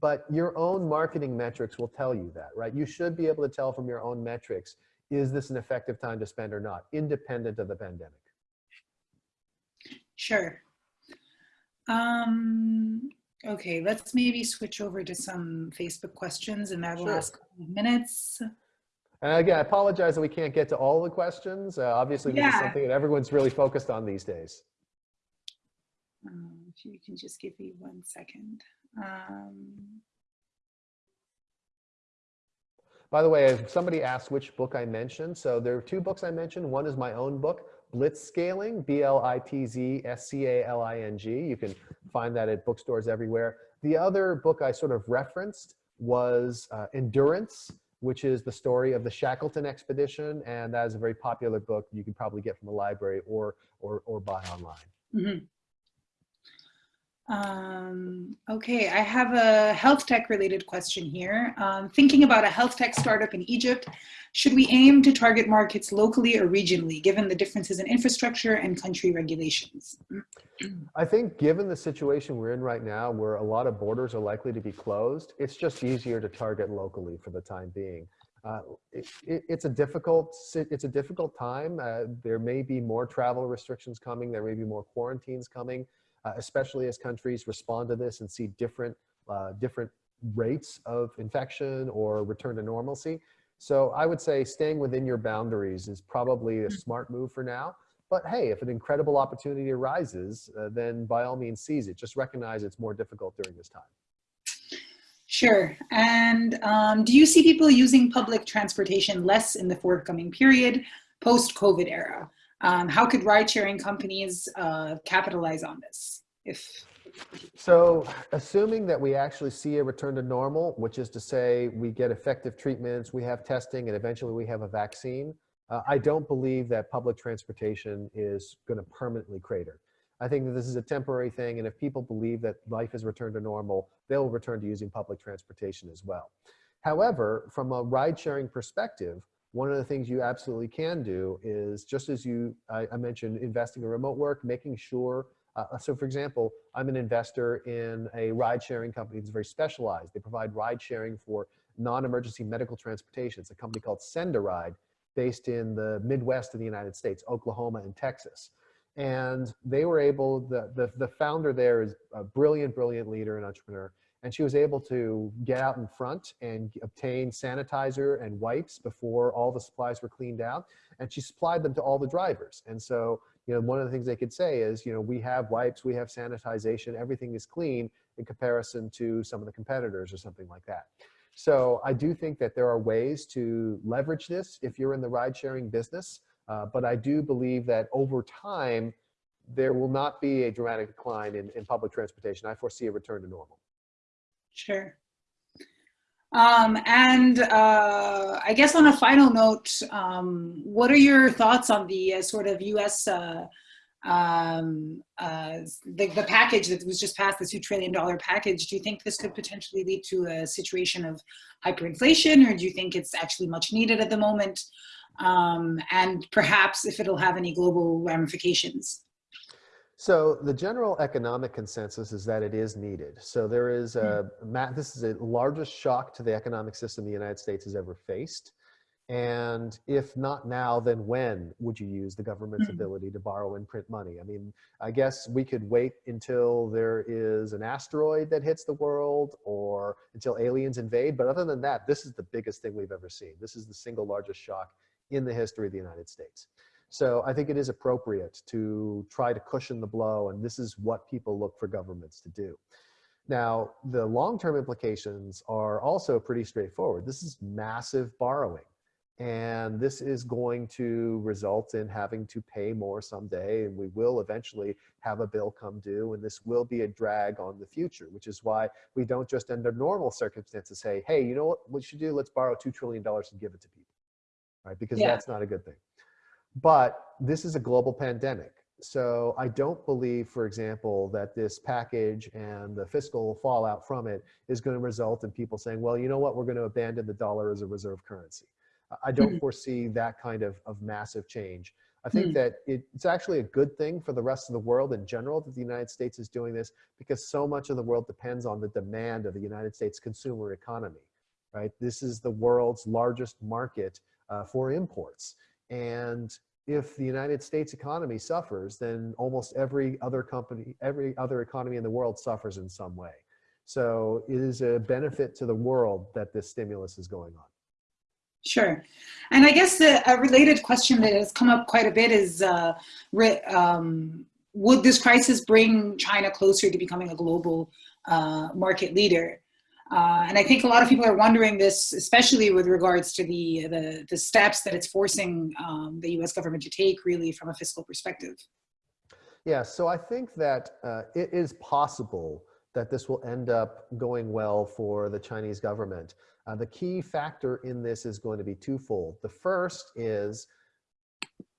But your own marketing metrics will tell you that, right? You should be able to tell from your own metrics, is this an effective time to spend or not, independent of the pandemic. Sure. Um, okay, let's maybe switch over to some Facebook questions in that Sure. last couple of minutes. And again, I apologize that we can't get to all the questions. Uh, obviously, this is something that everyone's really focused on these days. Um, if you can just give me one second. Um, By the way, somebody asked which book I mentioned. So there are two books I mentioned. One is my own book, Blitzscaling, B-L-I-T-Z-S-C-A-L-I-N-G. You can find that at bookstores everywhere. The other book I sort of referenced was uh, Endurance, which is the story of the Shackleton expedition. And that is a very popular book you can probably get from a library or, or, or buy online. mhm. Um, okay, I have a health tech related question here. Um, thinking about a health tech startup in Egypt, should we aim to target markets locally or regionally, given the differences in infrastructure and country regulations? I think given the situation we're in right now, where a lot of borders are likely to be closed, it's just easier to target locally for the time being. Uh, it, it, it's a difficult it's a difficult time. Uh, there may be more travel restrictions coming. There may be more quarantines coming, uh, especially as countries respond to this and see different uh, different rates of infection or return to normalcy. So I would say staying within your boundaries is probably a smart move for now. But hey, if an incredible opportunity arises, uh, then by all means seize it. Just recognize it's more difficult during this time. Sure. And um, do you see people using public transportation less in the forthcoming period, post-COVID era? Um, how could ride-sharing companies uh, capitalize on this? If So assuming that we actually see a return to normal, which is to say we get effective treatments, we have testing, and eventually we have a vaccine, uh, I don't believe that public transportation is going to permanently crater. I think that this is a temporary thing, and if people believe that life has returned to normal, they'll return to using public transportation as well. However, from a ride-sharing perspective, one of the things you absolutely can do is just as you I, I mentioned investing in remote work, making sure uh, so for example, I'm an investor in a ride sharing company that's very specialized. They provide ride sharing for non-emergency medical transportation. It's a company called Send a Ride based in the Midwest of the United States, Oklahoma and Texas. And they were able, the, the, the founder there is a brilliant, brilliant leader and entrepreneur. And she was able to get out in front and obtain sanitizer and wipes before all the supplies were cleaned out. And she supplied them to all the drivers. And so you know, one of the things they could say is, you know, we have wipes, we have sanitization, everything is clean in comparison to some of the competitors or something like that. So I do think that there are ways to leverage this if you're in the ride sharing business. Uh, but I do believe that over time, there will not be a dramatic decline in, in public transportation. I foresee a return to normal. Sure. Um, and uh, I guess on a final note, um, what are your thoughts on the uh, sort of U.S. Uh, um, uh, the, the package that was just passed, the two trillion dollar package? Do you think this could potentially lead to a situation of hyperinflation, or do you think it's actually much needed at the moment? Um, and perhaps if it'll have any global ramifications. So the general economic consensus is that it is needed. So there is a, this is the largest shock to the economic system the United States has ever faced. And if not now, then when would you use the government's Mhm. ability to borrow and print money? I mean, I guess we could wait until there is an asteroid that hits the world or until aliens invade. But other than that, this is the biggest thing we've ever seen. This is the single largest shock in the history of the United States. So I think it is appropriate to try to cushion the blow, and this is what people look for governments to do. Now, the long-term implications are also pretty straightforward. This is massive borrowing. And this is going to result in having to pay more someday. And we will eventually have a bill come due. And this will be a drag on the future, which is why we don't just under normal circumstances say, hey, you know what we should do? Let's borrow $2 trillion and give it to people, right? Because Yeah. that's not a good thing. But this is a global pandemic. So I don't believe, for example, that this package and the fiscal fallout from it is going to result in people saying, well, you know what, we're going to abandon the dollar as a reserve currency. I don't foresee that kind of, of massive change. I think Mm. that it, it's actually a good thing for the rest of the world in general that the United States is doing this because so much of the world depends on the demand of the United States consumer economy, right? This is the world's largest market uh, for imports. And if the United States economy suffers, then almost every other company, every other economy in the world suffers in some way. So it is a benefit to the world that this stimulus is going on. Sure. And I guess the, a related question that has come up quite a bit is, uh, um, would this crisis bring China closer to becoming a global uh, market leader? Uh, and I think a lot of people are wondering this, especially with regards to the, the, the steps that it's forcing um, the US government to take really from a fiscal perspective. Yeah, so I think that uh, it is possible that this will end up going well for the Chinese government. Uh, the key factor in this is going to be twofold. The first is,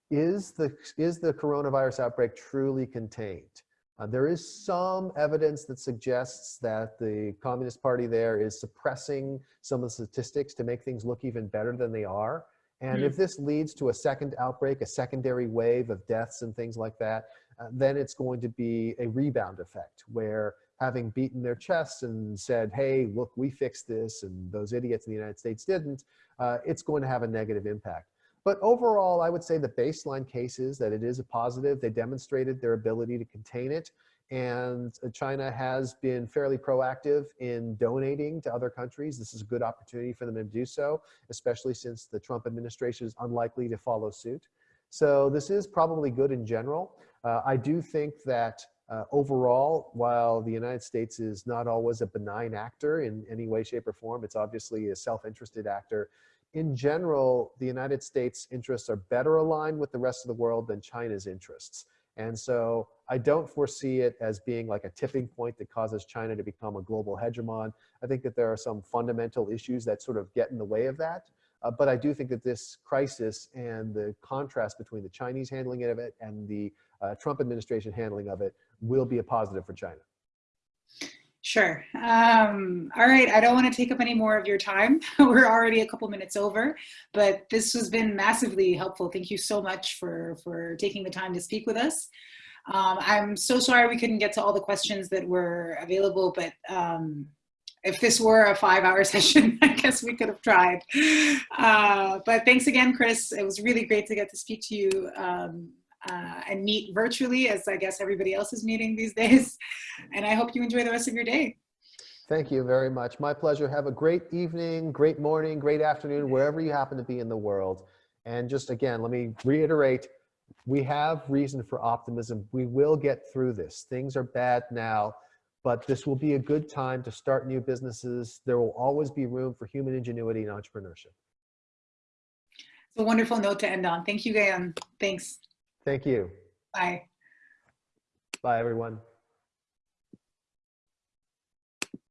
is the, is the coronavirus outbreak truly contained? Uh, there is some evidence that suggests that the Communist Party there is suppressing some of the statistics to make things look even better than they are. And Hmm. if this leads to a second outbreak, a secondary wave of deaths and things like that, uh, then it's going to be a rebound effect where having beaten their chests and said, hey, look, we fixed this, and those idiots in the United States didn't, uh, it's going to have a negative impact. But overall, I would say the baseline case is that it is a positive. They demonstrated their ability to contain it. And uh, China has been fairly proactive in donating to other countries. This is a good opportunity for them to do so, especially since the Trump administration is unlikely to follow suit. So this is probably good in general. Uh, I do think that uh, overall, while the United States is not always a benign actor in any way, shape, or form, it's obviously a self-interested actor. In general, the United States interests are better aligned with the rest of the world than China's interests. And so I don't foresee it as being like a tipping point that causes China to become a global hegemon. I think that there are some fundamental issues that sort of get in the way of that. Uh, but I do think that this crisis and the contrast between the Chinese handling of it and the uh, Trump administration handling of it will be a positive for China. Sure. Um, all right. I don't want to take up any more of your time. We're already a couple minutes over, but this has been massively helpful. Thank you so much for, for taking the time to speak with us. Um, I'm so sorry we couldn't get to all the questions that were available, but um, if this were a five hour session, I guess we could have tried. Uh, but thanks again, Chris. It was really great to get to speak to you um, uh, and meet virtually as I guess everybody else is meeting these days. And I hope you enjoy the rest of your day. Thank you very much. My pleasure. Have a great evening, great morning, great afternoon, wherever you happen to be in the world. And just again, let me reiterate, we have reason for optimism. We will get through this. Things are bad now, but this will be a good time to start new businesses. There will always be room for human ingenuity and entrepreneurship. It's a wonderful note to end on. Thank you, Gayan. Thanks. Thank you. Bye. Bye, everyone.